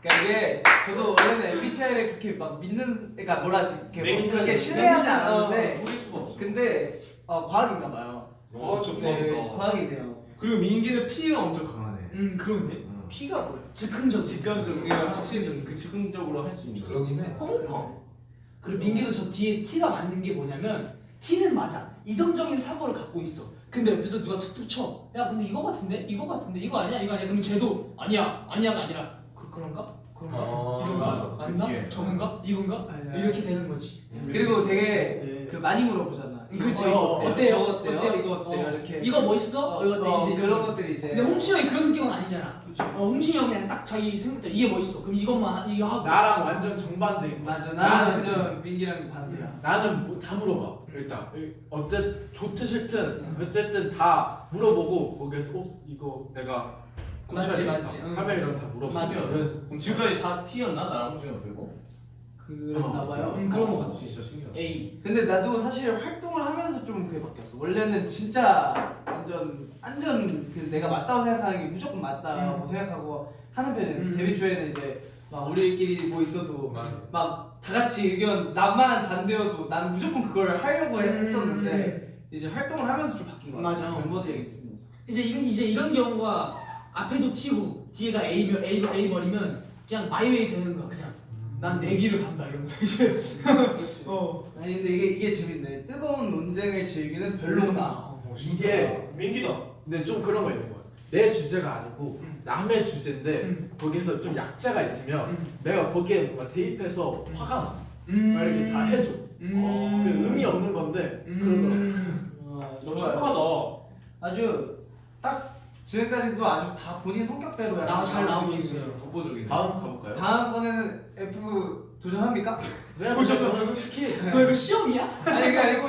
그러니까 이게 저도 원래는 MBTI를 그렇게 막 믿는 그러니까 뭐라지 이렇게 뭐. 그렇게 신뢰하지 않았는데 속일 수가 없어. 근데 어, 과학인가 봐요 어네 좋다 과학이네요 그리고 민기는 P가 엄청 강하네. 음 그러네. P가 뭐야? 즉흥적 직감적이라 즉흥적 그 즉흥적으로 할 수 있는. 그러긴 해 펑펑. 그리고 민기도 저 뒤에 T가 맞는 게 뭐냐면 T는 맞아. 이성적인 사고를 갖고 있어. 근데 옆에서 누가 툭툭 쳐. 야 근데 이거 같은데? 이거 같은데? 이거 아니야? 이거 아니야? 그럼 쟤도 아니야. 아니야가 아니라 그 그런가? 그런가? 아, 이런가? 맞아. 맞나? 뒤에. 저건가? 이건가? 네. 이렇게 되는 거지. 그리고 되게 네. 그 많이 물어보잖아 그치. 이거 어, 어때요? 어때요? 어때요? 어때요? 이거 어때요? 어. 이렇게 이거 멋있어? 어, 이거 어때? 어, 이제 그런. 것들이 이제 근데 홍진이 형이 그런 성격은 아니잖아. 어, 홍진이 형이 그냥 딱 자기 생각대로 이게 멋있어. 그럼 이것만 이거 하고. 나랑 완전 정반대인 거야 맞아 나는. 완전 민기랑 반대야 나는 뭐 다 물어봐 일단 이- 어때 좋든 싫든 어쨌든 다 물어보고 거기에서 어 이거 내가 맞지, 고쳐야겠다 맞지. 응, 하면 맞지. 이런 다 물어보고 지금까지 다 T였나 나랑 홍준이가 그리고? 그랬나 봐요 음, 그런 거 같아. 진짜 신기하다. A. 근데 나도 사실 활동을 하면서 좀 그게 바뀌었어. 원래는 진짜 완전 완전 그 내가 맞다고 생각하는 게 무조건 맞다고 생각하고 하는 편이에요. 음. 데뷔 초에는 이제 막 우리끼리 뭐 있어도. 막 다 같이 의견 나만 반대여도 나는 무조건 그걸 하려고 음, 했었는데 이제 활동을 하면서 좀 바뀐 거 같아. 맞아. 멤버들이랑 있으면서. 이제 이런 이제 이런 경우가 앞에도 T고 뒤에가 A A A 버리면 그냥 마이웨이 되는 거야 그냥. 난 내기를 간다 이러면서 이제 (laughs) 어 아니 근데 이게 이게 재밌네. 뜨거운 논쟁을 즐기는 별로나. 이게 민기다. 근데 좀 그런 거 있는 거야. 내 주제가 아니고 음. 남의 주제인데 음. 거기서 좀 약자가 있으면 내가 거기에 뭔가 대입해서 화가 나. 음. 막 이렇게 다 해줘. 음. 그 의미 없는 건데 그러더라고. 음. 어, 너 좋아요. 착하다. 아주 딱 지금까지도 아주 다 본인 성격대로 나 잘 나오고 있어요. 독보적이네. 다음 가볼까요? 다음번에는 F 도전합니까? 그냥 저는 솔직히 너 이거 시험이야? 아니 그게 아니고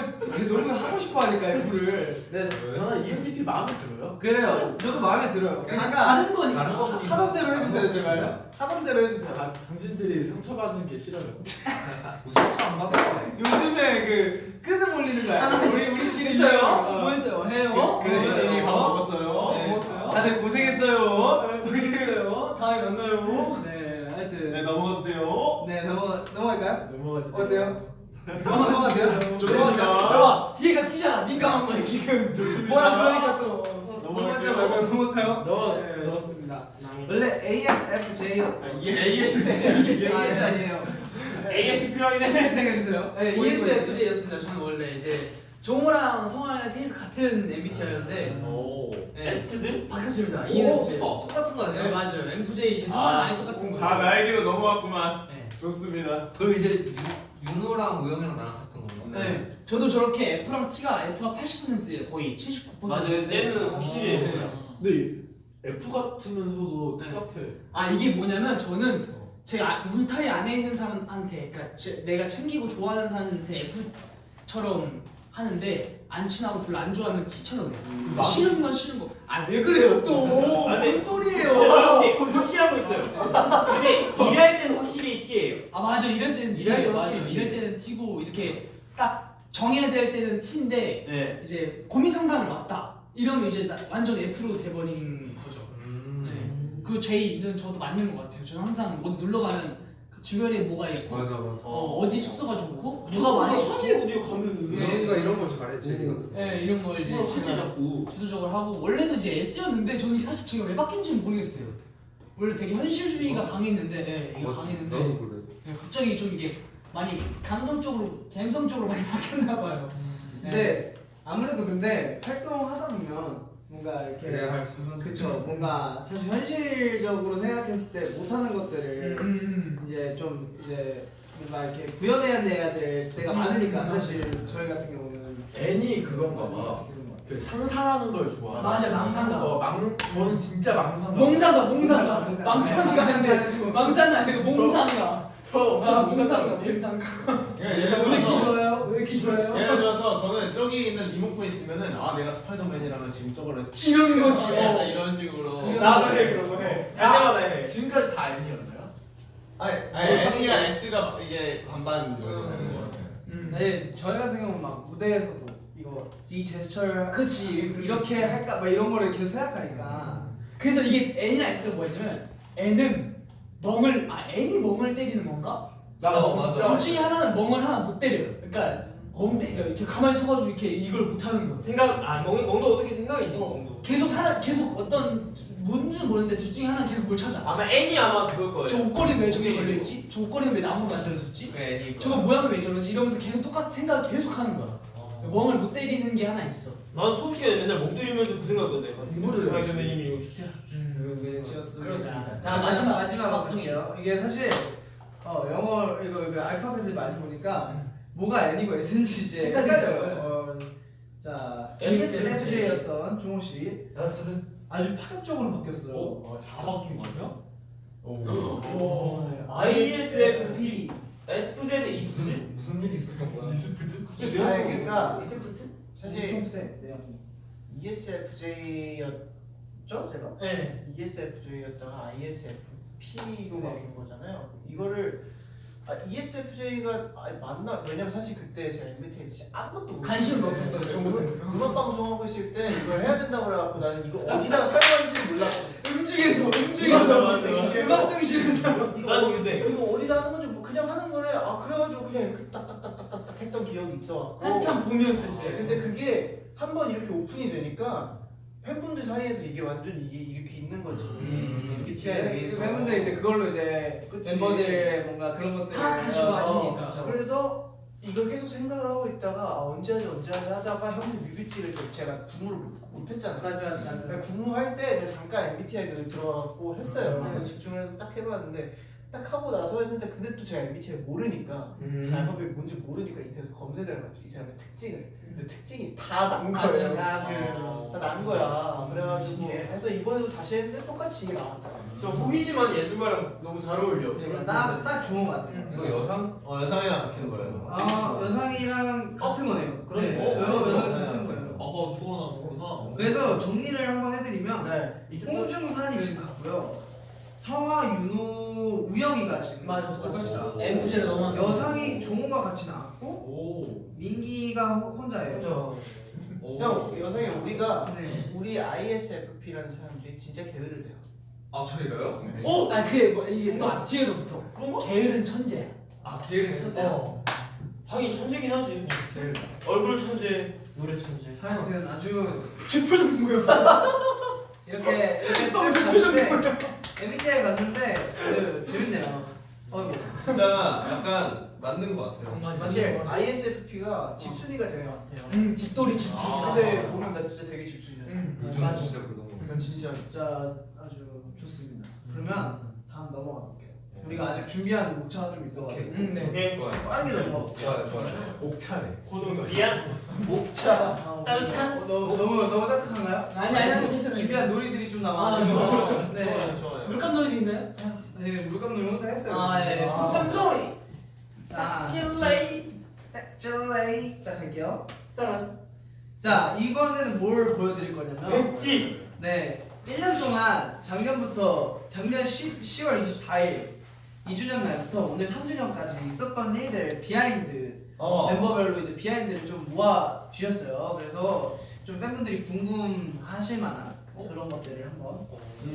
너무 하고 싶어 하니까 F를. 네, 저는 ENTP 마음에 들어요. 그래요. 저도 마음에 들어요. 그러니까 다른 거니까. 다른 거 하던 대로 해주세요 제발. 하던 대로 해주세요. 아, 당신들이 상처받는 게 싫어요. (laughs) 무슨 차안 받아? 요즘에 그 끄듬 올리는 거야. 아, 우리 우리끼리 있어요? 어. 뭐 했어요? 해요? 그, 그래서 네. 이미 밥 먹었어요. 네. 먹었어요? 다들 고생했어요. 고생했어요. (laughs) 다음에 만나요. 네, 네 넘어가주세요. 네 넘어 넘어갈까요? 넘어가주세요. 어때요? 넘어가도 돼요? 좋습니다. 봐봐 뒤에가 티잖아 민감한 거야 지금 뭐라 그러니까 또 넘어갈까요? 말고 넘어갈까요? 넘어 네, 저 좋습니다. 원래 ASFJ AS. AS 아니에요. AS 필요하긴 해. 진행해 주세요. 네, ESFJ였습니다 저는 원래 이제 종호랑 성환이랑 셋이서 같은 MBTI였는데 오. 네. 에스트즈? 바뀌었습니다 오, ENFJ 똑같은 거네 맞아요 M2J 이제 성환 아, 아예 똑같은 거예요 다 나에게로 넘어왔구만. 네. 좋습니다. 그럼 이제 유- 윤호랑 우영이랑 나랑 같은 건가? 네, 저도 저렇게 F랑 T가 F가 80%예요 거의 79% 맞아요. 쟤는 확실히 네. F야. 근데 F 같으면서도 T 같아. 아 이게 뭐냐면 저는 제 아, 울타리 안에 있는 사람한테 그러니까 제, 내가 챙기고 좋아하는 사람한테 F처럼 하는데 안 친하고 별로 안 좋아하면 T처럼 해요 나- 싫은 건 싫은 거 아 왜 그래요 또 아, 네. 뭔 소리예요 근데 확실히 확실하고 있어요. 근데 일할 때는 확실히 T예요. 아 맞아 이럴 때는 일할 때 확실히. 이럴 때는 T고 이렇게 딱 정해야 될 때는 T인데 네. 이제 고민 상담을 왔다 이러면 이제 나- 완전 F로 돼버린 거죠 음. 네. 그 J는 저도 맞는 것 같아요. 저는 항상 어디 놀러 가면 그 주변에 뭐가 있고 맞아 맞아. 어, 어디 숙소가 좋고 누가 맛있고 어디 가면 우영이가 이런 걸 잘해 제리 같은 거. 네, 이런 걸 이제 뭐 제가 자꾸. 주도적으로 하고 원래는 이제 S였는데 저는 사실 제가 왜 바뀐지는 모르겠어요. 원래 되게 현실주의가 강했는데 네, 이거 맞아, 강했는데 나도 그래. 네, 갑자기 좀 이게 많이 감성 쪽으로 감성 쪽으로 많이 (laughs) 바뀌었나 봐요. 네. 근데 아무래도 근데 활동하다 보면 뭔가 이렇게 그래야 할 순간. 그쵸 뭔가 사실 현실적으로 생각했을 때 못하는 것들을 음, 음, 이제 좀 이제 뭔가 이렇게 구현해야 될 때가 음. 많으니까 사실 저희 같은 경우는 N이 그건가 봐. 그 상상하는 걸 좋아. 맞아, 망상가. 어, 망 저는 진짜 망상가. 몽상가 몽상가. 망상가 망상가 아니고. 망상가 아니고 몽상가 저아 엄청 몽상가 몽상가. 이렇게 들어서 좋아요? 왜 이렇게 좋아요? 예를 들어서 저는 저기 있는 리모컨 있으면은 아 내가 스파이더맨이라면 지금 저거를 이런 거지. 어, 약간 이런 식으로. 나도 해 그런 거 해. 잘 때마다 해. 지금까지 다 N이었어요? 아니, 아니 S가 S가 이제 반반 정도 되는 거 같아요. 음. 네, 저희 같은 경우는 막 무대에서도 이거 이 제스처를 그치 이렇게 할까 막 이런 거를 계속 생각하니까 그래서 이게 N이랑 S가 뭐였냐면 N은 멍을 아 N이 멍을 때리는 건가? 나 어. 진짜 둘 중에 하나는 멍을 하나 못 때려요. 그러니까 멍 때, 그러니까 이렇게 가만히 서가지고 이렇게 이걸 못 하는 거. 생각 아 멍, 멍도 어떻게 생각이 있니? 어. 멍도. 계속 살아 계속 어떤 뭔지는 모르는데 둘 중에 하나는 계속 뭘 찾아. 아마 N이 아마 그걸 거예요. 저 옷걸이는 왜 저게 걸려 있지? 저 옷걸이는 왜 나무가 안 들어졌지? 그래 애니 저거 모양은 왜 저러지? 이러면서 계속 똑같은 생각을 계속 하는 거야. 멍을 못 때리는 게 하나 있어. 난 수업 시간에 맨날 멍 때리면서 그 생각했는데. 공부를 스파이더맨이 이거 진짜. 지었습니다. 자, 마지막. 마지막 마지막이에요. 이게 사실 어, 영어 이거, 이거 알파벳을 많이 보니까 뭐가 N이고 S인지 이제. 헷갈려요. 어, 자, SFJ였던 종호 씨 아주 파격적으로 바뀌었어요. 다 바뀐 거 아니야? 오. ISFP. 에스푸즈에서 이스푸즈? 무슨 일이 있었던 거야? 아, 그러니까 엄청 사실 세. 네. ESFJ였죠 제가? 네. ESFJ였다가 ISFP 로 바뀐 거잖아요. 이거를 아, ESFJ가 아, 맞나? 왜냐면 사실 그때 제가 MBTI 진짜 아무것도 관심도 없었어요. 저는 음악 방송 하고 있을 때 이걸 해야 된다고 그래갖고 나는 이거 어디다 사용하는지 몰랐어. 음중에서 음중에서. 음악 중심에서 이거 난 어- 근데 이거 어디다 하는 건지 뭐 그냥 하는 거래. 아 그래가지고 그냥 이렇게 딱딱딱딱딱 했던 기억이 있어. 한참 붐이었을 네, 때. 근데 그게 한 번 이렇게 오픈이 되니까 팬분들 사이에서 이게 완전 이게 이렇게 있는 거지. 음. MBTI에 대해서. 팬분들 이제 그걸로 이제 그치. 멤버들의 뭔가 그런 것들을 파악하시고 어, 하시니까. 그쵸. 그래서 이걸 계속 생각을 하고 있다가 아, 언제 하지 언제 하지 하다가 형님 뮤비치를 또 제가 구무를 못- 못 했잖아요. 맞아 맞아 맞아. 제가 구무할 때 제가 잠깐 MBTI 들어가고 했어요. 음. 집중해서 딱 해봤는데 딱 하고 나서 했는데 근데 또 제가 MBTI 모르니까 음. 그 알파벳이 뭔지 모르니까 인터넷 검색을 해봤죠. 이 사람의 특징을. 근데 특징이 다 난. 거예요. 아. 다난 거야. 그래가지고 해서 이번에도 다시 했는데 똑같이 나왔다. 저 호기심한 예술가랑 너무 잘 어울려. 그러니까 딱, 딱 좋은 것 같아요. 이거 여상? 어 여상이랑 같은 거예요. 아 여상이랑 같은 거네요. 그러네. 네, 어, 여- 여상 네. 같은 거예요. 어 저거 나오구나. 그래서 정리를 한번 해드리면 네. 홍중산이 지금 갔고요. 성화, 윤호, 우영이가 지금 맞아 똑같이 나왔고 엠프제를 넘어왔어. 여상이 종호가 같이 나왔고 오. 민기가 호- 혼자예요. 오. 형 여성이 우리가 네. 우리 ISFP라는 사람들이 진짜 게으를 돼요. 아 저희가요? 어? 아 그게 뭐 이게 또 앞뒤에도 붙어. 게으른 천재야. 아 게으른 천재야. 어. 하긴 천재긴 하지. 얼굴 천재, 노래 천재. 하여튼 아주 제 표정 뭐야? (laughs) 이렇게 이렇게 쭉 봤는데 MBTI 봤는데 아주 재밌네요. 어, 진짜 약간 맞는 것 같아요. 사실 ISFP가 집순이가 되게 많대요. 음 집돌이 집순이. 아. 근데 보면 나 진짜 되게 집순이야. 음. 요즘 맞아. 진짜 그런 거. 그러니까 진짜 진짜 아주 좋습니다. 그러면 다음 넘어가 볼게요. 우리가 아직 준비한 목차가 좀 있어가지고 음, 네. 오케이. 좋아요. 빠르게 넘어가 볼게요. 좋아요, 좋아요. 옥차네. 미안. 목차. 아, 따뜻한? 어, 너무 너무 따뜻한가요? 아니 아니 괜찮아요. 준비한 놀이들이 좀 아, 남아가지고 좋아요. 네. 좋아요 좋아요. 물감 놀이도 있나요? 네, 물감 놀이 혼자 했어요. 아, 예. 물감 놀이. 자, 칠레이. 짝줄레이 자 갈게요. 따란. 자 이번에는 뭘 보여드릴 거냐면 백지. 네 1년 동안 작년부터 작년 10, 10월 24일 2주년 날부터 오늘 3주년까지 있었던 일들 behind 어. 멤버별로 이제 behind를 좀 모아 주셨어요. 그래서 좀 팬분들이 궁금하실 만한 그런 것들을 한번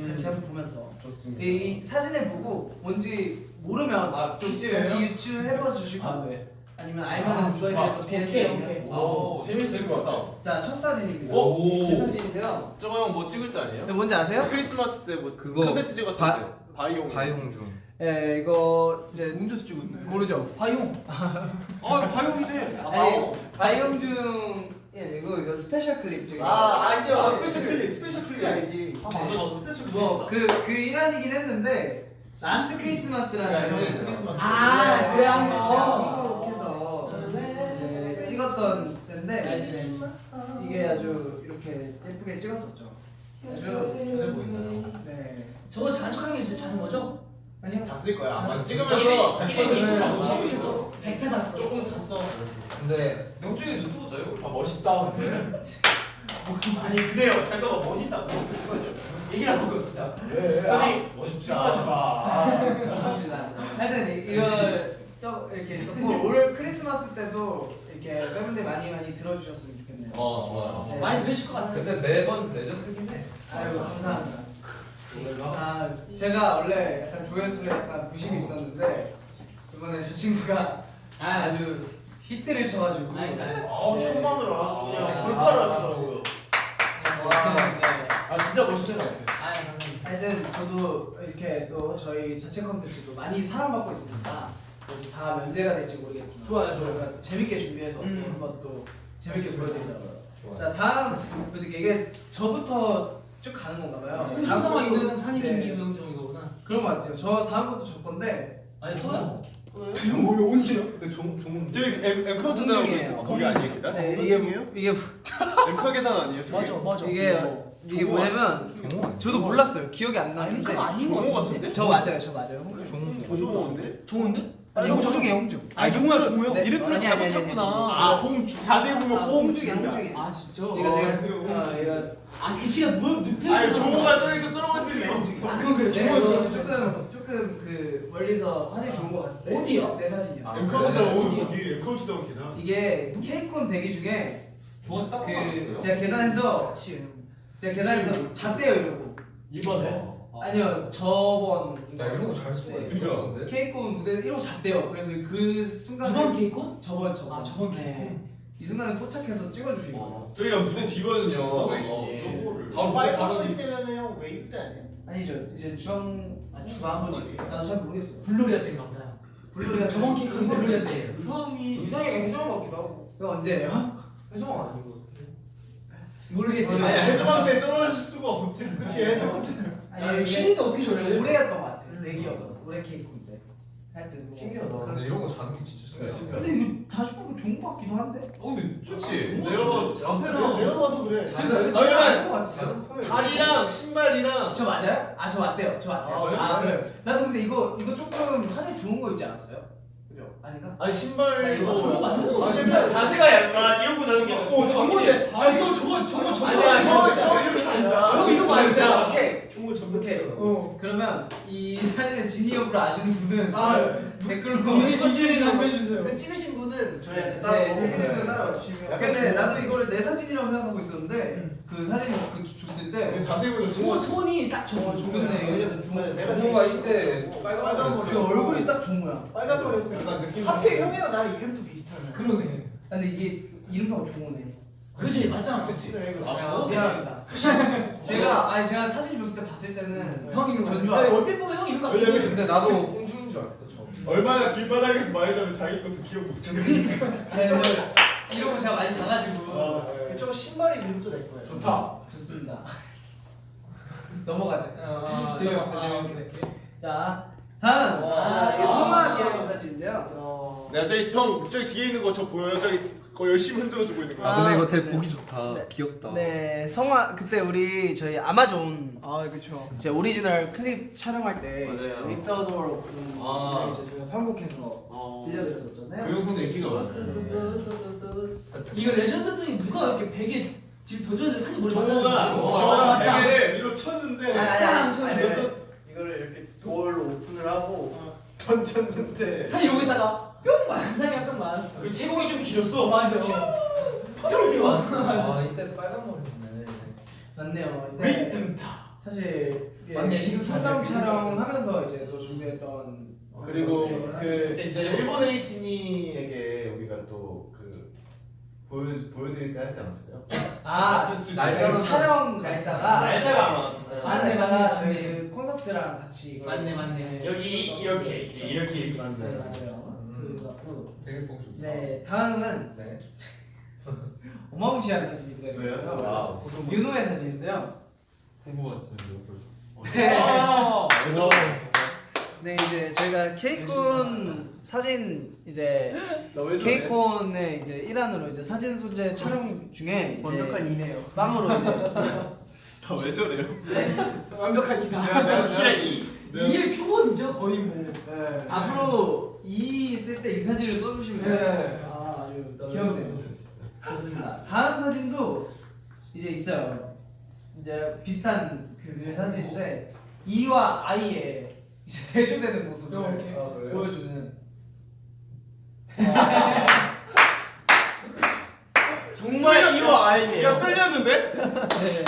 같이 한번 보면서 좋습니다. 이 사진을 보고 뭔지 모르면 아, 좀 퀴즈예요? 같이 유추해봐 주시고 아 네. 아니면 알면 아, 은. 대해서 비하인드 오케이, 오케이. 오, 재밌을 것 같아. 자, 첫 사진입니다. 오. 제 사진인데요. 저거 형 뭐 찍을 때 아니에요? 근데 뭔지 아세요? 크리스마스 때뭐 그거 컨텐츠 찍었을 바- 때 바이용. 바이홍중. 예, 이거 이제 운전수 찍었네. 모르죠. 화용. (laughs) 아 이거 바이용이네. 아니, 바이옴중 예, 이거 이거 스페셜 클립 지금. 아 알죠. 아, 스페셜 클립, 스페셜 클립. 알지. 아 맞아 나도 스페셜 뭐그그 일환이긴 했는데 Last Christmas라는 크리스마스. 아, 그래, 한 거. 제가 한국에서 이제 찍었던 때인데 이게 아주 이렇게 예쁘게 찍었었죠. 아주 편해 보인다. 네. 저거 자축하는 게 진짜 자는 거죠? 아니요. 잤을 거야. 아마 찍으면서 이게 저는 하고 있어. 백타 잤어. 조금 잤어. 근데 영준이 자요? 아 멋있다 근데. (laughs) 아니 그래요. 잠깐만 멋있다고. 얘기를 한번 해봅시다. 왜? 저기 집중하지 마. 좋습니다. 하여튼 이- 이걸 또 이렇게 있었고 (laughs) 올 크리스마스 때도 이렇게 팬분들 많이 많이 들어주셨으면 좋겠네요. 어 좋아요. 네. 많이 들으실 것 같아요. 근데 매번 레전드긴 해. 아유 감사합니다. 아 제가 원래 약간 조회수에 약간 부심이 있었는데 이번에 저 친구가 아주 히트를 쳐가지고 아우 천만으로 아주 그냥 돌파를 하시더라고요. 와, 네. 아 진짜 멋있는 것 같아. 아, 감사합니다. 하여튼 저도 이렇게 또 저희 자체 컨텐츠도 많이 사랑받고 있으니까 또다 면제가 될지 모르겠지만 좋아요, 좋아요. 저희가 또 재밌게 준비해서 또 음. 한번 또 재밌게 보여드리려고요. 자 다음 보여드릴게요. 이게 저부터 쭉 가는 건가 봐요. 현상화 다음 이거는 것도- 산이민 네, 이우영정 이거구나. 그런 것 같아요. 저 다음 것도 저 건데 아니 또야? 이거 뭐야 언제요? 종 종. 저기 엠 엠카 계단 공중이에요. 거기 아니에요 계단? 네 이게 이게 엠카 (laughs) 계단 아니에요? 저기? 맞아. 이게 이게 뭐냐면 저도 몰랐어요. 기억이 안 나는데 아닌 거 종호 같은데? 저 맞아요. 저 맞아요. 조종호인데? 좋은데? 아니 홍중이에요 홍중. 아니 종호야 종호요? 네. 이름표를 잘못 찾구나. 아, 홍 자세히 보면 아, 홍 홍중이야 중이야. 홍중이. 아 진짜? 이거 내가 어, 아 글씨가 누 눕혀 아니 있어. 종호가 저기서 저러고 있으면 아 그건 그래 내가 종호 종호 조금 그 멀리서 화질 좋은 거 봤을 때 어디야? 내 사진이었어. 계단 네. 거기 엠카 계단 계단. 이게 KCON 대기 중에 중원 딱 그. 제가 계단에서 제가 계단에서 잤대요 이러고. 이번에. 아니요 저번 야 이런 거잘 수가 있어. 그러니까. KCON 무대 이러고 잤대요. 그래서 그 순간에 이번 KCON? 저번 저번 아 저번 네. KCON. 이 순간에 포착해서 찍어주시고. 저희가 무대 뒤거든요. 어, 어, 빨간 머리 때면은 형 웨이브 때 아니야? 아니죠. 이제 주황 아, 머리. 나도 잘 모르겠어. 블루리아 때인가 보다. 불놀이야 저번 KCON은 불놀이야 때예요. 유성이 이상하게 해주는 것 같기도 하고. 그거 언제예요? 해주는 아니고. 모르겠대요. 아니 해적한테 쩔을 수가 없지. 그치 해적 아니, 신인데 어떻게 저래? 올해였던 것 같아. 내 기억은 올해 KCON인데. 하여튼 뭐. 신기하다. 근데 이런 거 자는 게 진짜. 근데 이거 다시 보면 좋은 것 같기도 한데. 어 근데 좋지. 내가 내가 내가 봐도 그래. 아니면 다리랑 신발이랑 저 맞아요? 아 저 맞대요. 저 맞대요. 아, 그래? 아, 그래. 그래. 나도 근데 이거 이거 조금 화질 좋은 거 있지 않았어요? 그죠? 아닌가? 아니 신발 이거 저거 맞는 거 아, 같아. 신발 자세가 약간 이러고 자는 게어 저거네. 아니 저 저거 저거 저거. 아니야 형 이렇게 앉아. 형 이러고 앉아. 오케이. 저거 저거 오케이. 어. 그러면 이 사진을 지니 옆으로 아시는 분은 아, 댓글로 이거 찍으시면 한번 해주세요. 근데 찍으신 분은 저희한테 네, 따로 찍으신 분은 따라 주시면. 근데 나도 이거를 내 사진이라고 생각하고 있었는데 그 사진 그 줬을 때 자세히 보면 손 손이 딱 저거 좋은데 내가 제일 이때. 빨간 빨간 머리 그 얼굴이 딱 좋은 거야. 빨간 머리 약간 느낌 하필 형이랑 나랑 이름도 비슷하네. 그러네. 근데 이게 이름표가 좋으네. 그치 맞잖아. 그래 그래. 아, 야, 미안합니다. 제가 아니 제가 사진 줬을 때 봤을 때는 형 이름 전주 알았어. 얼핏 보면 형 이름 같아. 왜냐면 근데 나도 (laughs) 홍준인 줄 알았어 처음. 얼마나 길바닥에서 많이 자면 자기 것도 기억 못했으니까. 아니, 저 이러고 제가 많이 자가지고 저거 신발이 이름도 내 거야. 좋다. 좋습니다. (laughs) 넘어가자. 어, 재미없게 아, 재미없게. 자 다음 아, 이게 성화 기념 사진인데요. 어. 내가 저기 형 저기 뒤에 있는 거 저 보여요? 저기 거 열심히 흔들어주고 있는 거. 아, 근데 이거 되게 보기 좋다. 네. 귀엽다. 네 성화 그때 우리 저희 아마존 아 그렇죠. 제 original clip 촬영할 때 맞아요. Leave the Door Open 아. 이제 저희가 편곡해서 어. 들려드렸었잖아요. 그 영상도 인기가 많아. 이거 레전드더니 누가 이렇게 베개 뒤로 던졌는데 산이 머리 종호가. 종호가 맞다. 베개를 위로 쳤는데 아니 아니 아니. 이거를 이렇게 돌로 open을 하고 던졌는데 산이 있다가 뿅 산이 뿅 맞았어. 그 채공이 좀 길었어. 맞아. 뿅 맞았어. 아 이때 빨간 머리였네. 맞네요. 이때 뜬다. 사실 이게 맞네, 이름 현장 촬영. 촬영 하면서 이제 또 준비했던 그리고 그그 그때 진짜 일본 에이티니에게 우리가 또 그 보여 보여드릴 때 하지 않았어요? 아 날짜로 촬영 날짜가 날짜가 아마 비슷해요. 촬영 맞네, 날짜가 맞네, 저희 맞네. 그 콘서트랑 같이 맞네 맞네. 여기 이렇게 이제 이렇게 이렇게 맞아요 있어요. 맞아요 그 같고 되게 보기 좋다. 네 다음은 네. 어마무시한 사진이 기다리고? 있어요 wow. 윤호의 사진인데요 벌써. 네. 아, 네 이제 저희가 KCON 사진 이제 KCON의 이제 일환으로 이제 사진 소재 촬영 중에 완벽한 이네요. 빵으로 이제 다왜 저래요? 완벽한 이다. 확실한 이. 이게 표본이죠 거의 뭐. 네. 앞으로 이 있을 때 이 사진을 써주시면 네. 아 아주 귀엽네요. 좋습니다. 다음 사진도 이제 있어요. 이제 비슷한 그 사진인데 이와 아이의 이제 (laughs) 대조되는 모습을. 어, 보여주는. 정말 이와 아이네요. 야 뚫렸는데? 네.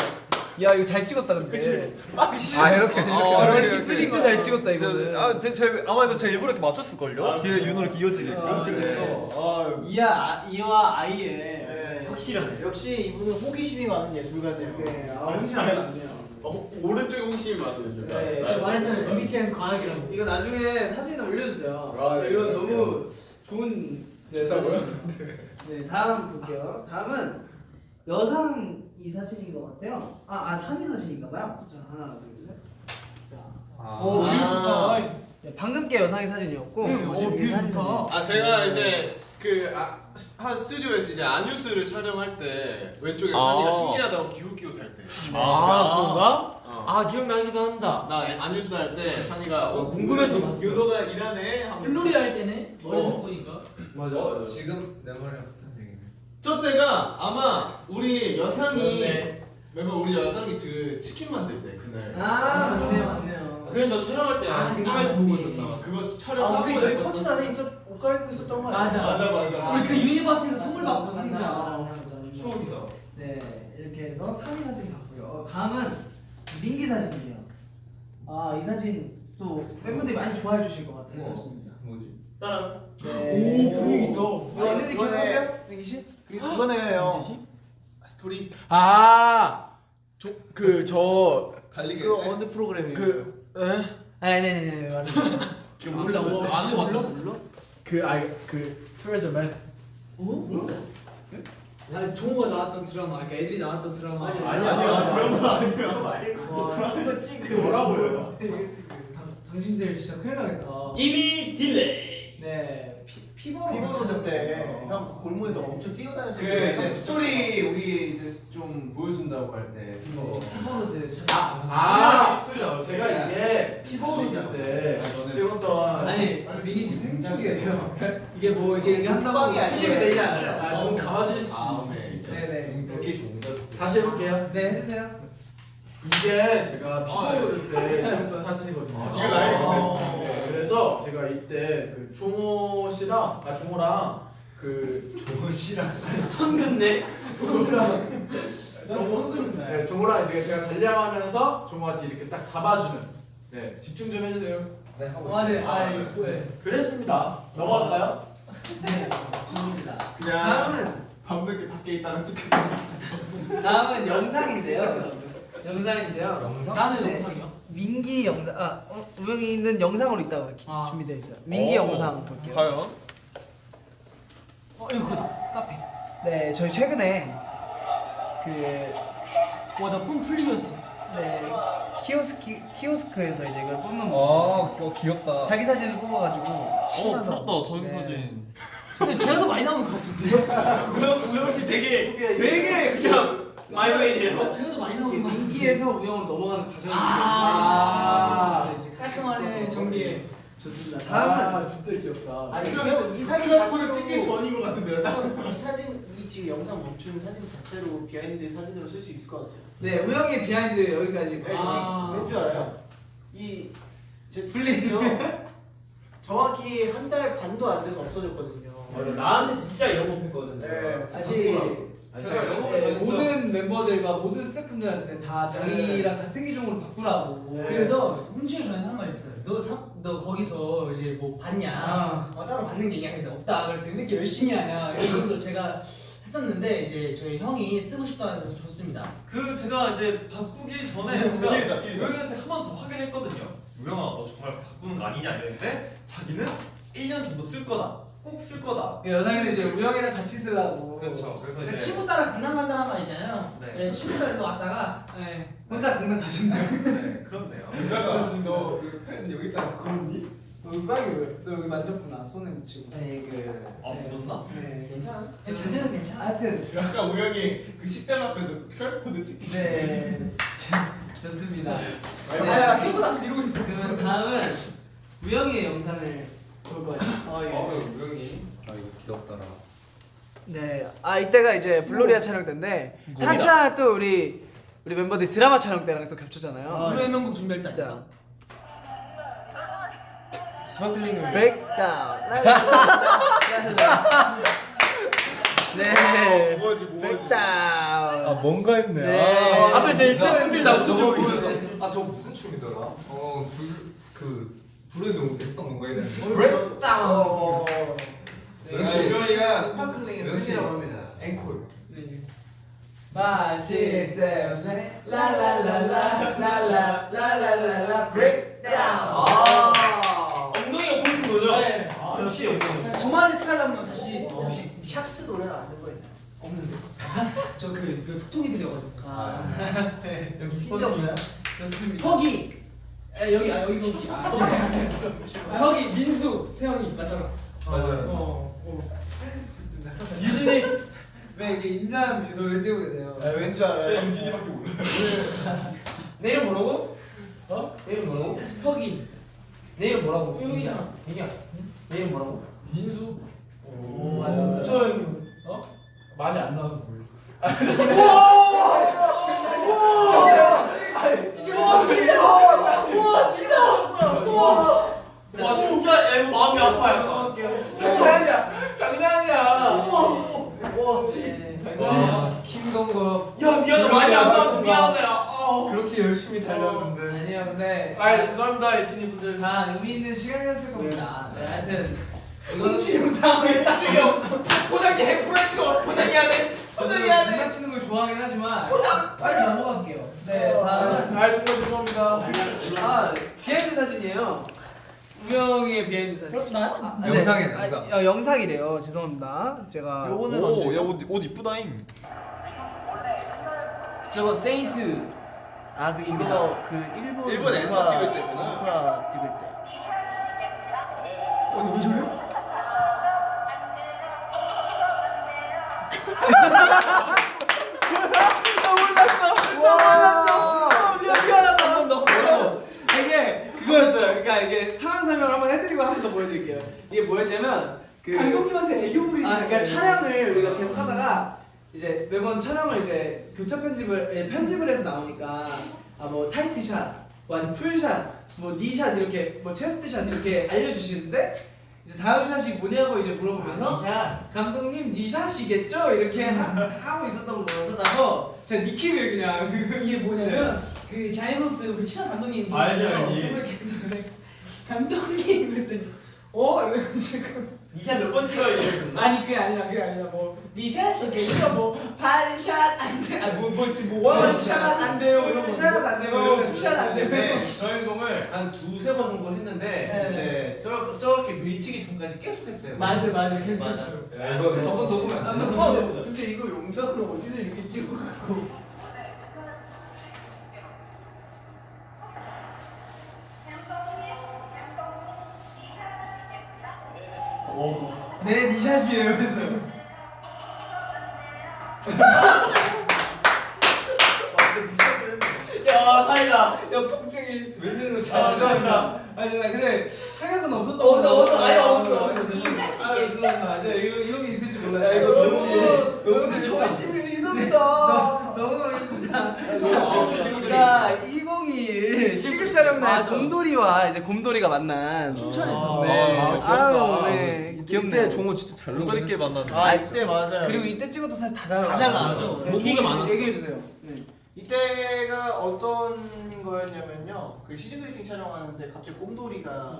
야 이거 잘 찍었다 근데. 그치? 아 이렇게 이렇게 아, 이렇게 이렇게 진짜 잘 찍었다 이거는. 아, 제, 제, 아마 이거 제가 일부러 이렇게 맞췄을 걸요? 뒤에 윤호 이렇게 이어지게끔. 아, 그래서 아 이야 아, 이와 아이의 네. 확실하네. 역시 이분은 호기심이 많은 예술가네요. 네, 아 홍시 많네요. 어, 오른쪽에 홍심이 많아요 지금. 네, 제가 말했잖아요 MBTI는 과학이라고. 이거 나중에 사진 올려주세요. 아, 네, 이거 네, 너무 좋은 (laughs) 네, 좋다고요? 네, 다음 볼게요. 다음은 여상 이 사진인 것 같아요. 아, 아 산이 사진인가봐요. 자, 하나, 둘, 셋. 자, 아. 오 view 좋다. 네, 방금 게 여상의 사진이었고, 응, 오, view 좋다. 아 제가 이제 그한 스튜디오에서 이제 아뉴스를 촬영할 때 왼쪽에 아. 산이가 신기하다고 기웃기웃 할 때. 아, 그런가? 어. 아 기억나기도 한다. 나 아뉴스 할 때 산이가 어, 궁금해서 봤어. 유도가 일하네. 플로리 할 때네 머리 어. 색 보니까. 맞아. 어. 지금 내 얘기네. 저 때가 아마 우리 여상이 네. 멤버 우리 여상이 그 치킨 만들 때 그날. 아, 맞네요, 맞네요. 그래서 촬영할 때 아, 궁금해서 아, 보고 네. 있었다. 그거 촬영. 아 우리 저희 하고 커튼 안에 있었 옷 갈아입고 있었던 거 아니야? 맞아. 맞아 맞아. 우리 그 유니버스에서 선물 받고 상자. 추억이다. 네, 이렇게 해서 산이 사진 봤고요. 다음은 민기 사진이에요. 아, 이 사진 또 팬분들이 많이 좋아해 주실 것 같아요. 사진입니다. 뭐지? 따라. 네. 오, 분위기 있다. 있는데 이거네. 기억하세요? 민기 씨? 그- 그거네요. 스토리. 아 그저 달리기. 그 어느 프로그램이에요? 그, 에? 아니 아니 아니 말해줘. 몰라 몰라 아, 진짜 몰라 몰라. 그, 아, 그, 트레저맨. 어? 아니 종호가 나왔던 드라마, 그러니까 애들이 나왔던 드라마. 아니야, 아니야, 드라마 와, 이거 찍그 뭐라고요? 당- 당신들 진짜 큰일 나겠다. 이미 delay. 네, 피, Fever로 Fever Road 때 형 골목에서 엄청 뛰어다녔을 그 때 이제 스토리 우리 이제 좀 보여준다고 할 때. 네, Fever Road 참. 아, 제가 이게 Fever Road 때 찍었던. 아니 민기 씨 생각이에요. 이게 뭐 이게 이게 한다고 빡이 아니에요. 이게 되지 않아요. 아, 눈 감아줄 수 아, 있으시죠. 네네. 이렇게 진짜. 다시 해볼게요. 네 해주세요. 이게 제가 Fever Road 때 찍었던 사진이거든요. 지금 라이브. 네, 그래서 제가 이때 그 종호 씨랑, 아, 종호랑 그 (laughs) 손근네. 종호랑 (laughs) 네, 종호랑 이제 제가 달려가면서 종호한테 이렇게 딱 잡아주는 네 집중 좀 해주세요 네 하고 아, 있어요. 네, 아, 이거 네. 그랬습니다 넘어갈까요? 네, 좋습니다. 그냥 다음은 밤늦게 밖에 있다가 찍혔던 다음은 영상인데요. (laughs) 영상인데요. 영상? 나는 네. 영상이요. 민기 영상, 아, 어, 우영이는 영상으로 있다가 아. 준비되어 있어요. 민기 오. 영상 볼게요. 과연? 어 이거 그거다. 카페. 네, 저희 최근에 그 와나폰 풀리겠어. 네, 키오스키 키오스크에서 이제 이걸 뽑는 모습. 아, 어, 귀엽다. 자기 사진을 뽑아가지고. 어, 10만 원. 부럽다. 자기 네. 사진. 근데 제가 더 많이 나오는 것 같은데. (laughs) 우영 우영 씨 되게 되게 그냥 my way네요. 제가 더 많이 나오는 것 같은데. 민기에서 우영으로 넘어가는 과정이 아, 이제 같이 깔끔하네. 정리해. 좋습니다. 다음은 아 진짜 귀엽다 아니 형이 사진 휴대폰을 자체로 찍기 전인 것 같은데요. 형, 이 사진 이 지금 영상 멈추는 사진 자체로 behind 사진으로 쓸 수 있을 것 같아요. 네 우영의 behind 여기까지. 네, 아. 왠줄 알아요? 이제 풀리요 정확히 한 달 반도 안 돼서 없어졌거든요. 맞아. 나한테 진짜 이런 거 했거든. 네, 다시 제가 네, 모든 멤버들과 모든 스태프분들한테 다 자기랑 같은 기종으로 바꾸라고. 네. 그래서 훈지가 저한테 한 말 있어요. 너, 사, 너 거기서 이제 뭐 봤냐? 아. 어, 따로 받는 게 있냐? 그래서 없다. 그랬더니 왜 이렇게 열심히 하냐? 이런 정도 제가 했었는데 이제 저희 형이 쓰고 싶다 해서 줬습니다. 그 제가 이제 바꾸기 전에 제가 피해자, 피해자. 우영이한테 한 번 더 확인했거든요. 우영아 너 정말 바꾸는 거 아니냐 이랬는데 자기는 1년 정도 쓸 거다. 꼭 쓸 거다. 그 여상이는 이제 우영이랑 같이 쓰라고. 그렇죠. 그래서 그러니까 이제 친구 따라 강남 간다는 말 있잖아요. 네. 네. 친구 따라 일로 왔다가 네. 혼자 강남 가셨나요? 네, 그렇네요. 좋습니다. 너그펜 여기다 걸었니? 너 음악이 왜? 너 여기 만졌구나 손에 묻히고. 아니 그아 묻었나? 네. 괜찮아. 제 자세는 괜찮아. 하여튼 약간 우영이 그 식당 앞에서 QR코드 찍기 네 (laughs) 좋습니다. 야, 네. 이러고 있어. 그러면 다음은 우영이의 영상을 볼 거예요. 아 예. 우영이 아 이거 귀엽더라. 네, 아 이때가 이제 블로리아 촬영 때인데 한참 또 우리 우리 멤버들이 드라마 촬영 때랑 또 겹쳤잖아요. 불후의 명곡 준비할 때 자, sparkling을 breakdown. (laughs) 네, 뭐지 뭐지? 브레이크다운. 뭔가 했네. 네. 앞에 제 스태프분들이 나오죠. 아 저거 무슨 춤이더라? 어불그 불의 농구 백동 농구에 대한 브렉다운 역시 이거이가 스파클링의 팬이라고 합니다 앵콜 마시세븐의 라라라라 라라라라라라 브렉다운 엉덩이가 보이는 거죠? 네 역시 엉덩이 저 말에 스칼라면 다시 혹시 샥스 노래는 안된 거 있나요? 없는데 저그 톡톡이 들려가지고 아 여기 심지어 좋습니다 허기 아, 여기 아 여기 거기. 아, 아, 혁이 민수 세영이 맞잖아. 맞아요. 어. 어. 좋습니다. 유진이 (laughs) 왜 이렇게 인자한 미소를 띄우고 계세요? 아, 왠줄 알아요? 임진이밖에 몰라. 내 이름 뭐라고? 어? 내 이름 뭐라고? 혁이. 내 이름 뭐라고? 혁이잖아. 혁이야. 내 이름 뭐라고? 민수 오, 맞았어요. 저 어? 많이 안 나와서 모르겠어 (laughs) 와 진짜 야, 이거 마음이 아파요. 장난이야 장난이야 와, 네, 와 킹동거 야 미안해 많이 안 나와서 미안해. 아. 그렇게 열심히 달렸는데. 아니요, 근데 아 죄송합니다 에티니 분들 다 의미 있는 시간이었을 겁니다. 네, 하여튼 당황했다. 형 포장기 해프라시고 포장해야 돼. 저도 장난치는 걸 좋아하긴 하지만 빨리 넘어갈게요. 네. 아 정말 죄송합니다. 아, behind 사진이에요. 우영이의 behind 사진. 그럼 나요? 아, 영상이에요, 아, 영상. 어, 영상이래요. 죄송합니다. 제가 요거는 오, 언제? 야, 옷, 옷 이쁘다잉. 저거 세인트 아, 그 이거 그 일본 일본 Answer 찍을 때구나. 문화 찍을 때. 와, 미안 미안하다 한번 더. 이게 그거였어요. 그러니까 이게 상황 설명을 한번 해드리고 한 번 더 보여드릴게요. 이게 뭐였냐면 그 감독님한테 애교 부리는 아, 그러니까 촬영을 우리가 계속 하다가 이제 매번 촬영을 이제 교차 편집을 예, 편집을 해서 나오니까 아 뭐 tight shot, 뭐 아니 full shot, 뭐 knee shot 이렇게 뭐 chest shot 이렇게 알려주시는데 이제 다음 shot이 뭐냐고 이제 물어보면서 감독님 knee shot이겠죠? 이렇게 하, 고 있었던 거라서 제가 니키를 그냥 (laughs) 이게 뭐냐면 그 자이로스 우리 친한 감독님 알지, 알지. 감독님 그랬더니 어? 이러가지고 knee shot 몇 번 찍어야 이랬었나? 아니 그게 아니라 그게 아니라 뭐 knee shot이겠죠 뭐 반샷 안돼 아 뭐 뭐지 뭐 one shot 안 돼요 이런 거 샷안 돼요, 어, 이러면서. two shot 안 돼요 네, 저 행동을 한 두세 번 정도 했는데 네. 이제 저렇게, 저렇게 밀치기 전까지 계속 했어요. 맞아 맞아 계속. 했어요 야, 이거 한번 더 보면 안 돼? 어, 근데 이거 영상은 어디서 이렇게 찍어갖고 네 종호 진짜 잘 동그랗게 만났는데. 아 이때 맞아요. 그리고 이때 찍어도 사실 다잘 나왔어요. 잘 나왔어. 네, 많았어. 얘기해 주세요. 네. 이때가 어떤 거였냐면요. 그 시즌 그리팅 촬영하는데 갑자기 곰돌이가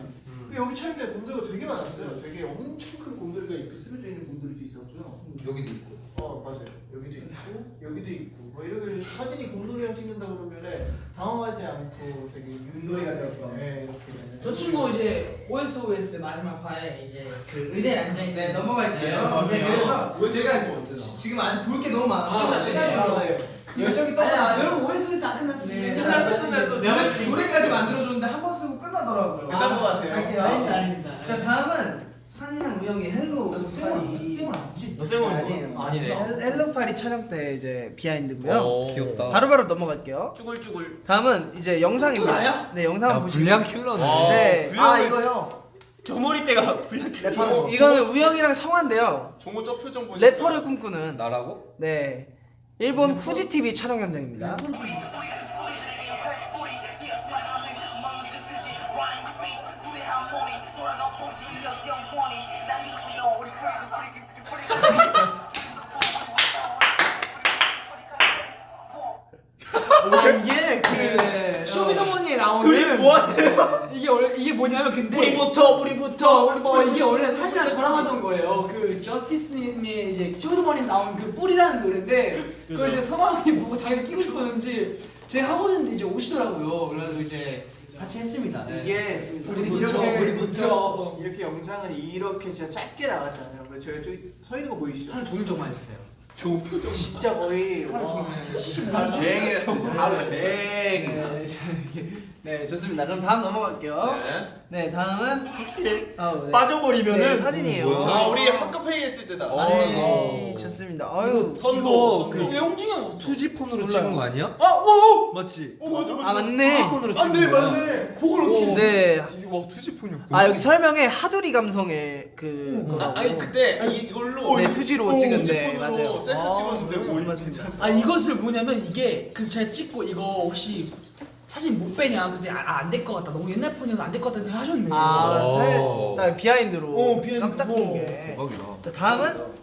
그 여기 촬영때 곰돌이가 되게 많았어요. 되게 엄청 큰 곰돌이가 이렇게 쓰러져 있는 곰돌이도 있었고요. 여기도 있고. 어 맞아요. 여기도 있고 여기도 있고 뭐 이러길래 사진이 곰돌이랑 찍는다 그러길래 당황하지 않고 되게 유일하게 되었어. 네, 이렇게 저 친구 이제 OSOS 마지막 화에 이제 그 의자에 앉아 있는 네, 넘어갈게요. 네, 네, 그래서 왜 제가 지- 지금 아직 볼 게 너무 많아서 아, 시간이 네. 없어. 네. 열정이 떠나요. 여러분 OSOS 안 끝났어요. 네, 끝났어 끝났어. 노래, 노래까지 만들어줬는데 한 번 쓰고 끝나더라고요. 끝난 것 같아요. 갈게요. 아닙니다 아닙니다. 자 다음은 산이랑 우영이 헬로 파리. 쌩얼 아니지? 너 쌩얼 아니에요. 아니네 헬- 헬로 파리 촬영 때 이제 behind고요. 귀엽다. 바로바로 넘어갈게요. 쭈글쭈글 다음은 이제 영상입니다. 네 영상 한번 보시겠어요? 킬러네. 네. 아 이거요. 저 머리대가 불량 어, 이거는 우영이랑 성화인데요. 종호 저 표정 보니까 래퍼를 꿈꾸는 나라고? 네 일본 후지 TV 촬영 현장입니다. 나오는 둘이 모았어요. 이게 원래 이게 뭐냐면 근데 뿌리부터 뿌리부터 어 이게 원래 사진이랑 저랑 하던 거예요. 그 저스티스님의 이제 쇼미더머니에서 나온 그 뿌리라는 노래인데 그걸 이제 성황이 보고 자기가 끼고 싶었는지 제가 하고 있는데 이제 오시더라고요. 그래가지고 이제 같이 했습니다. 네. 이게 뿌리부터 이렇게 뿌리부터 (laughs) 이렇게 영상은 이렇게 진짜 짧게 나갔잖아요. 그래서 저희 저기 서 있는 거 보이시죠? 하루 종일 저만 했어요. 진짜 거의 와, 쟁이랬어 네, 네 좋습니다. 그럼 다음 넘어갈게요. 네 다음은 확실히 어, 네. 빠져버리면은 네, 사진이에요. 아 우리 학급회의 했을 때다 아, 네, 좋습니다. 아유 선거 그왜 홍중이 형 없어? 수지폰으로 찍은 거 아니야? 아, 오, 오! 맞지? 어, 맞아, 맞아. 아 맞네. 수지폰으로 찍은 거야. 보고를 키. 네. 이게 와 투지폰이었구나. 아 여기 설명에 하두리 감성의 그 거라고. 아, 아니 그때 이, 이걸로 네 투지로 찍은데 투지폰으로 맞아요. 셀카 찍었는데 아, 오, 맞습니다. 아 이것을 뭐냐면 이게 그 제가 찍고 이거 혹시 사진 못 빼냐 근데 아, 안 될 것 같다 너무 옛날 폰이어서 안 될 것 같다 하셨네 아 오. 살, 나 비하인드로 어, 비하인드. 깜짝 어. 놀게. 대박이다. 자 다음은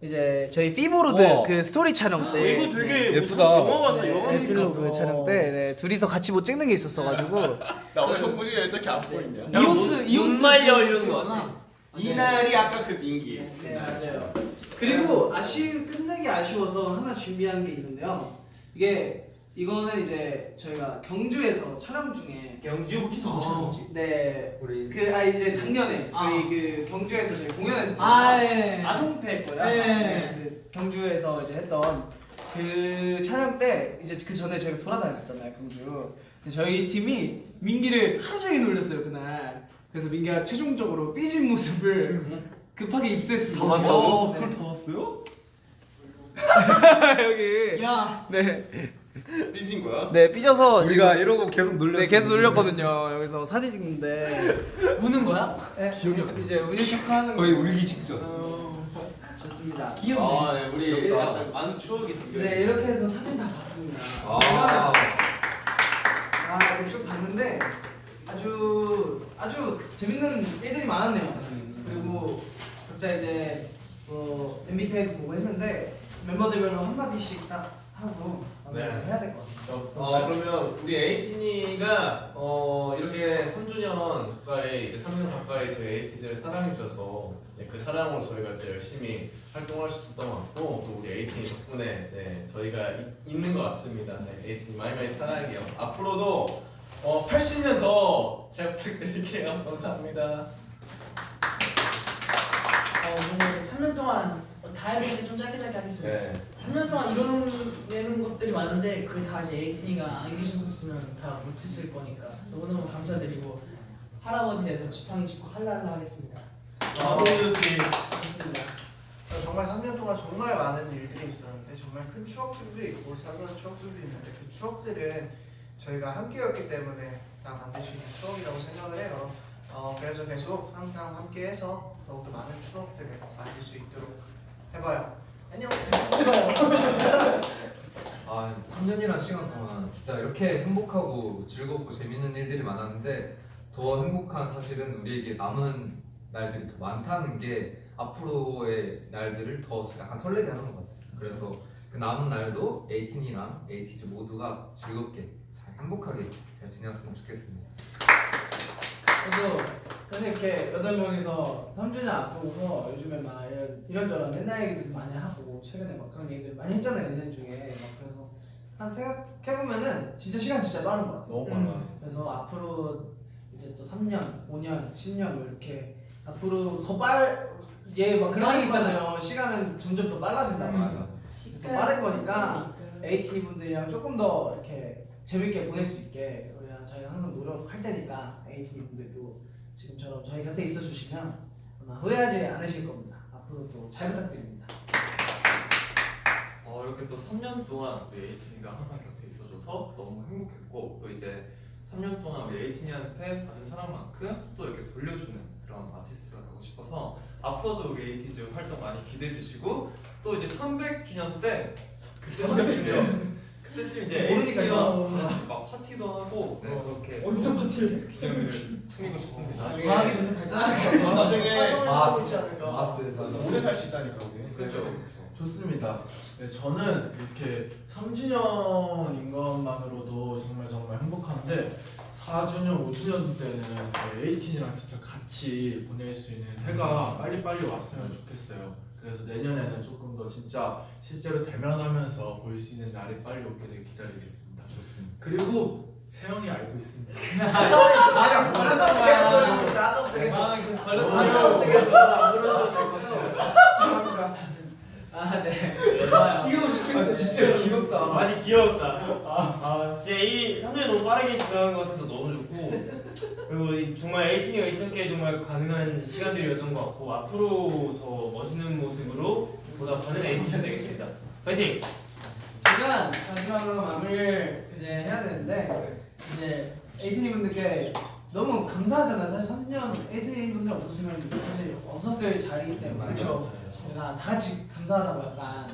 이제 저희 피보로드 우와. 그 스토리 촬영 때. 아, 이거 되게 예쁘다. 영화 가서 영화 네, 에필로그 촬영 때 네, 둘이서 같이 못 찍는 게 있었어가지고 (laughs) 나 오늘 형 보니까 이렇게 안 보이냐 이오스 이오스 눈 말려 그 이러는 거 이날이 아까 그 민기 네 맞아요. 그리고 아쉬 끝내기 아쉬워서 하나 준비한 게 있는데요. 이게 이거는 이제 저희가 경주에서 촬영 중에 경주 네. 우리 그 아 이제 작년에 저희 아. 그 경주에서 저희 공연했었잖아요. 아 예. 아송패 거야. 네. 네, 그 경주에서 이제 했던 그 촬영 때 이제 그 전에 저희가 돌아다녔었잖아요 경주. 저희 팀이 민기를 하루 종일 놀렸어요 그날. 그래서 민기가 최종적으로 삐진 모습을 (laughs) 급하게 입수했습니다. 다 봤다고? 어, 그걸 다 봤어요? (laughs) 여기. 야. 네. (laughs) 삐진 거야? 네 삐져서 우리가 이러고 계속 놀렸. 네 계속 놀렸거든요. 여기서 사진 찍는데 우는 거야? 네, 이제 운유 체크하는 거의 거. 울기 직전. 어, 좋습니다. 아, 네, 우리. 약간 많은 추억이 담겨 네 이렇게 해서 사진 다 봤습니다. 아. 제가 아 이렇게 쭉 봤는데 아주 아주 재밌는 일들이 많았네요. 그리고 각자 이제 뭐 MBTI도 보고 했는데 멤버들별로 한 마디씩 딱 하고 네. 해야 될 것 같아요. 어 그러면 우리 에이티니가 어 이렇게 3주년 가까이 이제 3년 가까이 저희 에이티즈를 사랑해 주셔서 네, 그 사랑으로 저희가 이제 열심히 활동할 수 있었던 것 같고 또 우리 에이티니 덕분에 네, 저희가 이- 있는 것 같습니다. 네, 에이티니 많이 많이 사랑해요. 앞으로도 어 80년 더 잘 부탁드릴게요. (laughs) 감사합니다. 어 정말 3년 동안 다 해야 되는데 좀 짧게 짧게 하겠습니다. 네. 3년 동안 이뤄내는 것들이 많은데 그다 이제 에이틴이가 안 계셨으면 다 못했을 거니까 너무너무 감사드리고 할아버지 돼서 지팡이 짚고 할랄라 하겠습니다. 아, 좋습니다. 어, 정말 3년 동안 정말 많은 일들이 있었는데 정말 큰 추억들도 있고 사소한 추억들도 있는데 그 추억들은 저희가 함께였기 때문에 다 만들 수 있는 추억이라고 생각을 해요. 어, 그래서 계속 항상 함께해서 더욱더 많은 추억들을 만들 수 있도록 해봐요. 안녕. 아 3년이란 시간 동안 진짜 이렇게 행복하고 즐겁고 재밌는 일들이 많았는데 더 행복한 사실은 우리에게 남은 날들이 더 많다는 게 앞으로의 날들을 더 약간 설레게 하는 것 같아요. 그래서 그 남은 날도 에이틴이랑 에이티즈 모두가 즐겁게 잘 행복하게 잘 지냈으면 좋겠습니다. 저도 그래서 이렇게 여덟 명이서 3주년 앞두고서 요즘에 막 이런, 이런저런 옛날 얘기들도 많이 하고 최근에 막 그런 얘기들 많이 했잖아요 1년 중에. 막 그래서 한 생각해보면은 진짜 시간 진짜 빠른 것 같아요. 너무 많아. 그래서 앞으로 이제 또 3년, 5년, 10년 뭐 이렇게 앞으로 더 빨, 예, 막 그런 얘기 있잖아요. 시간은 점점 더 빨라진다고 맞아. 더 빠른 거니까 AT 분들이랑 조금 더 이렇게 재밌게 보낼 수 있게 우리가 저희가 항상 노력할 테니까 AT 분들도 지금처럼 저희 곁에 있어 주시면 아마 후회하지 않으실 겁니다. 앞으로도 잘 부탁드립니다. 어, 이렇게 또 3년 동안 우리 에이틴이가 항상 곁에 있어줘서 너무 행복했고 또 이제 3년 동안 우리 에이틴이한테 받은 사랑만큼 또 이렇게 돌려주는 그런 아티스트가 되고 싶어서 앞으로도 우리 에이티즈 활동 많이 기대해 주시고 또 이제 300주년 때 그때 300주년 그때쯤 이제 같이 막 파티도 하고 네, 그렇게 어디서 파티 기념일을 챙기고 싶습니다. 나중에 과학이 점점 같아요. 나중에 마스, 있지 않을까. 마스에서 오래 살 수 있다니까 우리. 그렇죠. 좋습니다. 네, 저는 이렇게 3주년인 것만으로도 정말 정말 행복한데 4주년, 5주년 때는 에이틴이랑 진짜 같이 보낼 수 있는 해가 빨리빨리 왔으면 좋겠어요. 그래서 내년에는 조금 더 진짜 실제로 대면하면서 볼 수 있는 날이 빨리 오기를 기다리겠습니다. 좋습니다. 그리고 세영이 알고 있습니다. 마음이 걸렸나 봐요. 나도 되게 마음이 계속 너무 걸렸나 어떻게 안 그러셔도 될 것 같아요. 아, 네. 귀여워 죽겠어 진짜. 귀엽다. 많이 귀여웠다. 아, 아, 진짜 이 3년이 너무 빠르게 지나간 것 같아서 너무 좋고 그리고 이 정말 에이틴이가 있었기에 정말 가능한 시간들이었던 것 같고 앞으로 더 멋있는 모습으로 보답하는 에이틴이 되겠습니다. 파이팅! 제가 마지막으로 마무리를 이제 해야 되는데 이제 에이티니 분들께 너무 감사하잖아요. 사실 3년 에이티니 분들 없었으면 사실 없었을 자리이기 때문에 그렇죠. 저희가 다 같이 감사하다고 약간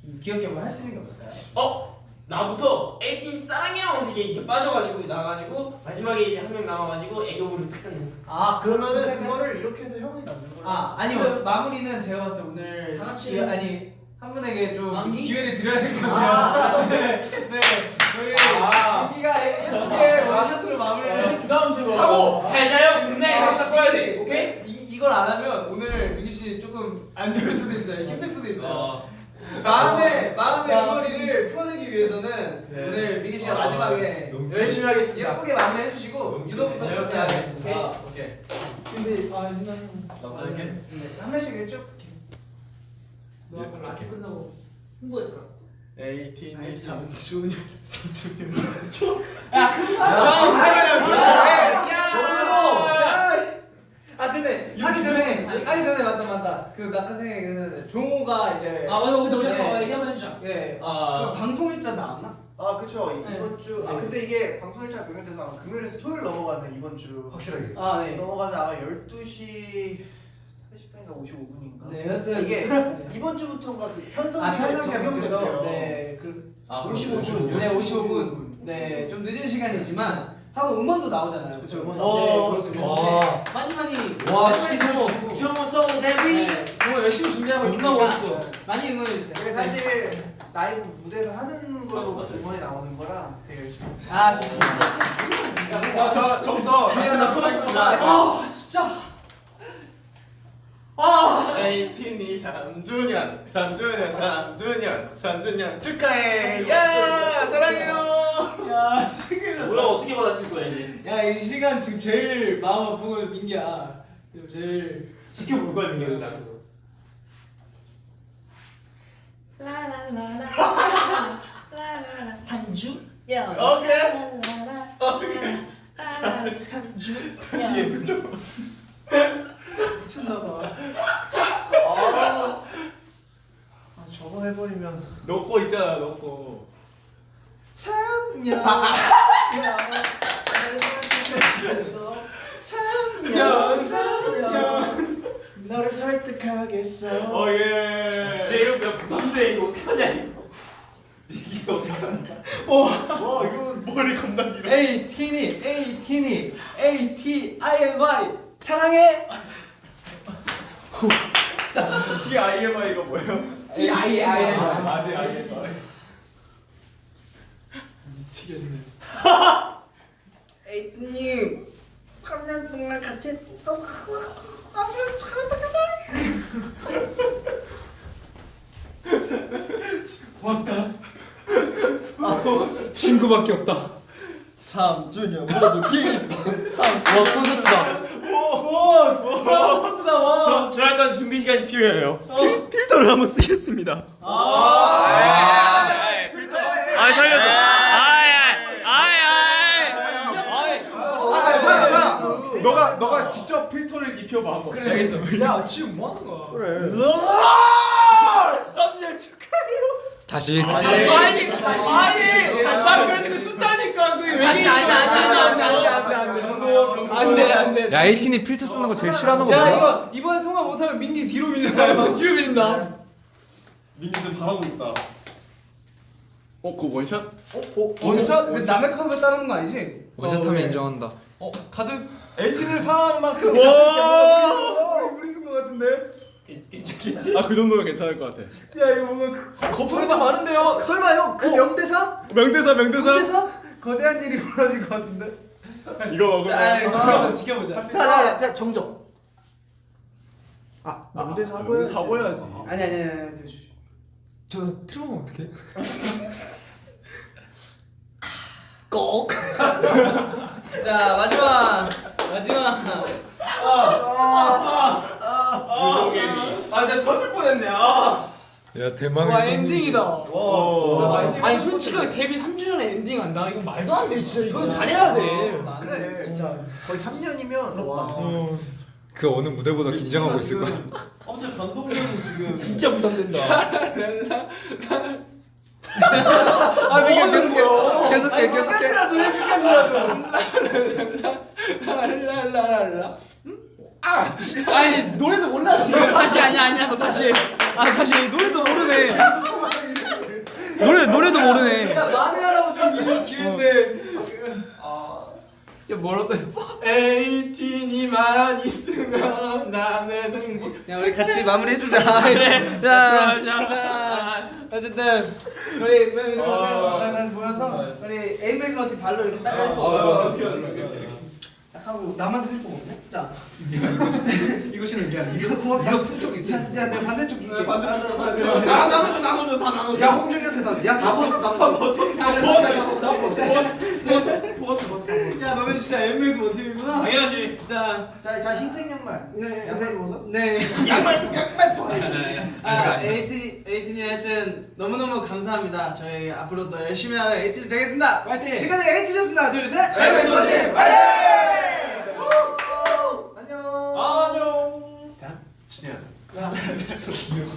좀 귀엽게 뭐 할 수 있는 게 없을까요? 어? 나부터 에이티니 사랑해요 하면서 이렇게, 이렇게 빠져가지고 나가지고 마지막에 이제 한 명 남아가지고 애교를 탁 하는 아 그러면은 그거를 이렇게 해서 형이 남는 거야. 아 아니요 마무리는 제가 봤을 때 오늘 다 같이 이- 아니 한 분에게 좀 남기? 기회를 드려야 될 것 같아요. (laughs) 네, 네 저희 아. 민기가 예쁘게 one shot으로 마무리를 아, 부담스러워. 하고 잘 자요 good night 하고 딱 민기 꺼야지 씨, 오케이? 이, 이걸 안 하면 오늘 민기 씨 조금 안안 좋을 수도 있어요. 힘들 수도 있어요. 마음의 마음의 응어리를 풀어내기 위해서는 네. 오늘 미기 씨가 마지막에 열심히 하겠습니다. 예쁘게 마무리해 주시고 유도부터 좀 해야겠습니다. 아, 오케이. 근데 아 누나 나부터 할게. 네, 한 명씩 쭉. 너 아까 라켓 끝나고 홍보했더라. 에이틴이 3주년 3주년 아 근데 하기 전에 하기 전에 맞다 맞다 그 낙하 생각이 그 종호가 이제 아 맞아 근데 우리 네. 가 얘기 한번 해주자 예. 아. 그 방송 일자 나왔나? 아 그쵸 네. 이번 주아 근데 이게 방송 일자 변경돼서 아마 금요일에서 토요일 넘어가는 이번 주 확실하게 아 네. 넘어가는 아마 12시 30분인가 55분인가 네 여튼 이게 네. 이번 주부터인가 그 편성 아 시간이 편성 시간 변경됐대요 바뀌어서 네. 그, 아 55분 네 55분. 네. 좀 늦은 시간이지만 하고 음원도 나오잖아요. 그쵸, 음원 네, 나오죠. 그렇군요. 와. 네, 많이 많이 와, 많이 많이 진짜. 들어주시고. 주영호 송 데뷔. 네, 정말 열심히 준비하고 멋있어. 많이 응원해 주세요. 이게 사실 라이브 무대에서 하는 걸로 음원이 나오는 거라 되게 열심히 아 좋습니다. 아, 저 저부터 하겠습니다. 아. 에이틴이 3주년, 3주년, 3주년, 3주년 축하해. 야, 사랑해요. 야 시글. 뭐야 어떻게 받아칠 거야 이제? 야 이 시간 지금 제일 마음 아픈 건 민기야. 지금 제일 지켜볼 거야 민규 나 그래서. 산주 오케이. 산주 미쳤나봐. 아, 아 저거 해버리면 너거 있잖아, 너 거. 참냐 야, 참냐 너를 설득하겠어 어 예. 진짜 이러면 부담돼 이거 어떻게 하냐 이거. 이게 어떻게 한다? 와, 이거 머리 겁나 길어. A 티니 A 티니 A T I N Y 사랑해. DIMI가 뭐예요? T I I N Y. 아, 네, 알겠어. 에이님 3년 동안 같이 있어 친구밖에 없다. 3주년 모두 기립박. 와 콘서트다. 저, 저 약간 준비 시간이 필요해요. 필터를 한번 쓰겠습니다. 아 살려줘. 아이 아이 아이 아이. 너가 너가 직접 필터를 입혀봐 한번. 그래 알겠어. 야 지금 뭐 하는 거야? 그래 다시. 아니 아니 나 그래서 그 쓴다니까 왜 다시 아니 아니 아니 아니 안돼 안돼. 야 A 티니 필터 쓰는 거 제일 싫어하는 거자 뭐야? 이거 이번에 통과 못하면 민기 뒤로 밀려가요. (laughs) 뒤로 밀린다. 민기는 바라고 있다. 어, 그 원샷? 어, 원샷? 근데 남의 커버 따르는 거 아니지? 원샷하면 인정한다. 어, 가득 에이틴을 사랑하는 만큼. 우리 쓴거 같은데? 아, 그 정도면 괜찮을 것 같아. 야 이거 뭔가 그- 거품이 더 많은데요. 설마 형그 명대사? 명대사, 명대사. 명대사? 거대한 일이 벌어질 것 같은데? 이거 먹으면. 아 지켜보자 지켜보자. 자자자 정적 아 명대사 하고요 사고야지. 아니 아니 아니 저, 저, 저. 저 틀어보면 어떡해? 꼭 자 마지막 마지막 아 진짜 터질 뻔했네. 아. 야 대망의 와 엔딩이다. 와. 아니 솔직하게 데뷔 3주년에 엔딩 한다? 이건 말도 안 돼 진짜. 이건 잘해야 돼. 그래. 진짜 거의 3년이면 와. 그 어느 무대보다 긴장하고 있을 거야. (laughs) 엄청 감동적인 지금. 진짜 부담된다. 아 미게 계속해. 계속해 계속해. 끝까지라도 해 끝까지라도 (laughs) 랄랄랄랄라 아 아니 노래도 몰라 지금 다시 아니 아니야 너 다시 아 다시 노래도 모르네 노래 노래도 모르네 야 만회하라고 좀 기회 기회인데 야 뭐라도 에이틴이 만 있으면 나는 행복 야 우리 같이 마무리 해주자 자, 자 어쨌든 우리 모여서 우리 에이맥스 마티 발로 이렇게 딱 어, 어, 하고 나만 슬퍼 먹네. 자, 게 아니야. 이거 고맙. 이거 품격 있어. 자, 자, 내가 반대쪽 이게. 반대쪽, 반대쪽. 아, 나눠줘, 나눠줘, 다 나눠줘. 야 홍중이한테 나. 야다 벗어 다 벗어. 벗어. 다 벗어. 야 너네 진짜 엠에서 원팀이구나. 당연하지. 자, 자, 자 흰색 양말. 네, 양말 네, 벗어. 네. 양말, 양말 벗어. 아, 에이티 에이티니 하여튼 너무너무 감사합니다. 저희 앞으로도 열심히 하는 에이티즈 되겠습니다. 파이팅! 지금까지 에이티즈였습니다. 하나, 둘, 셋. Eight makes one team 파이팅! 안녕. 안녕. 준현.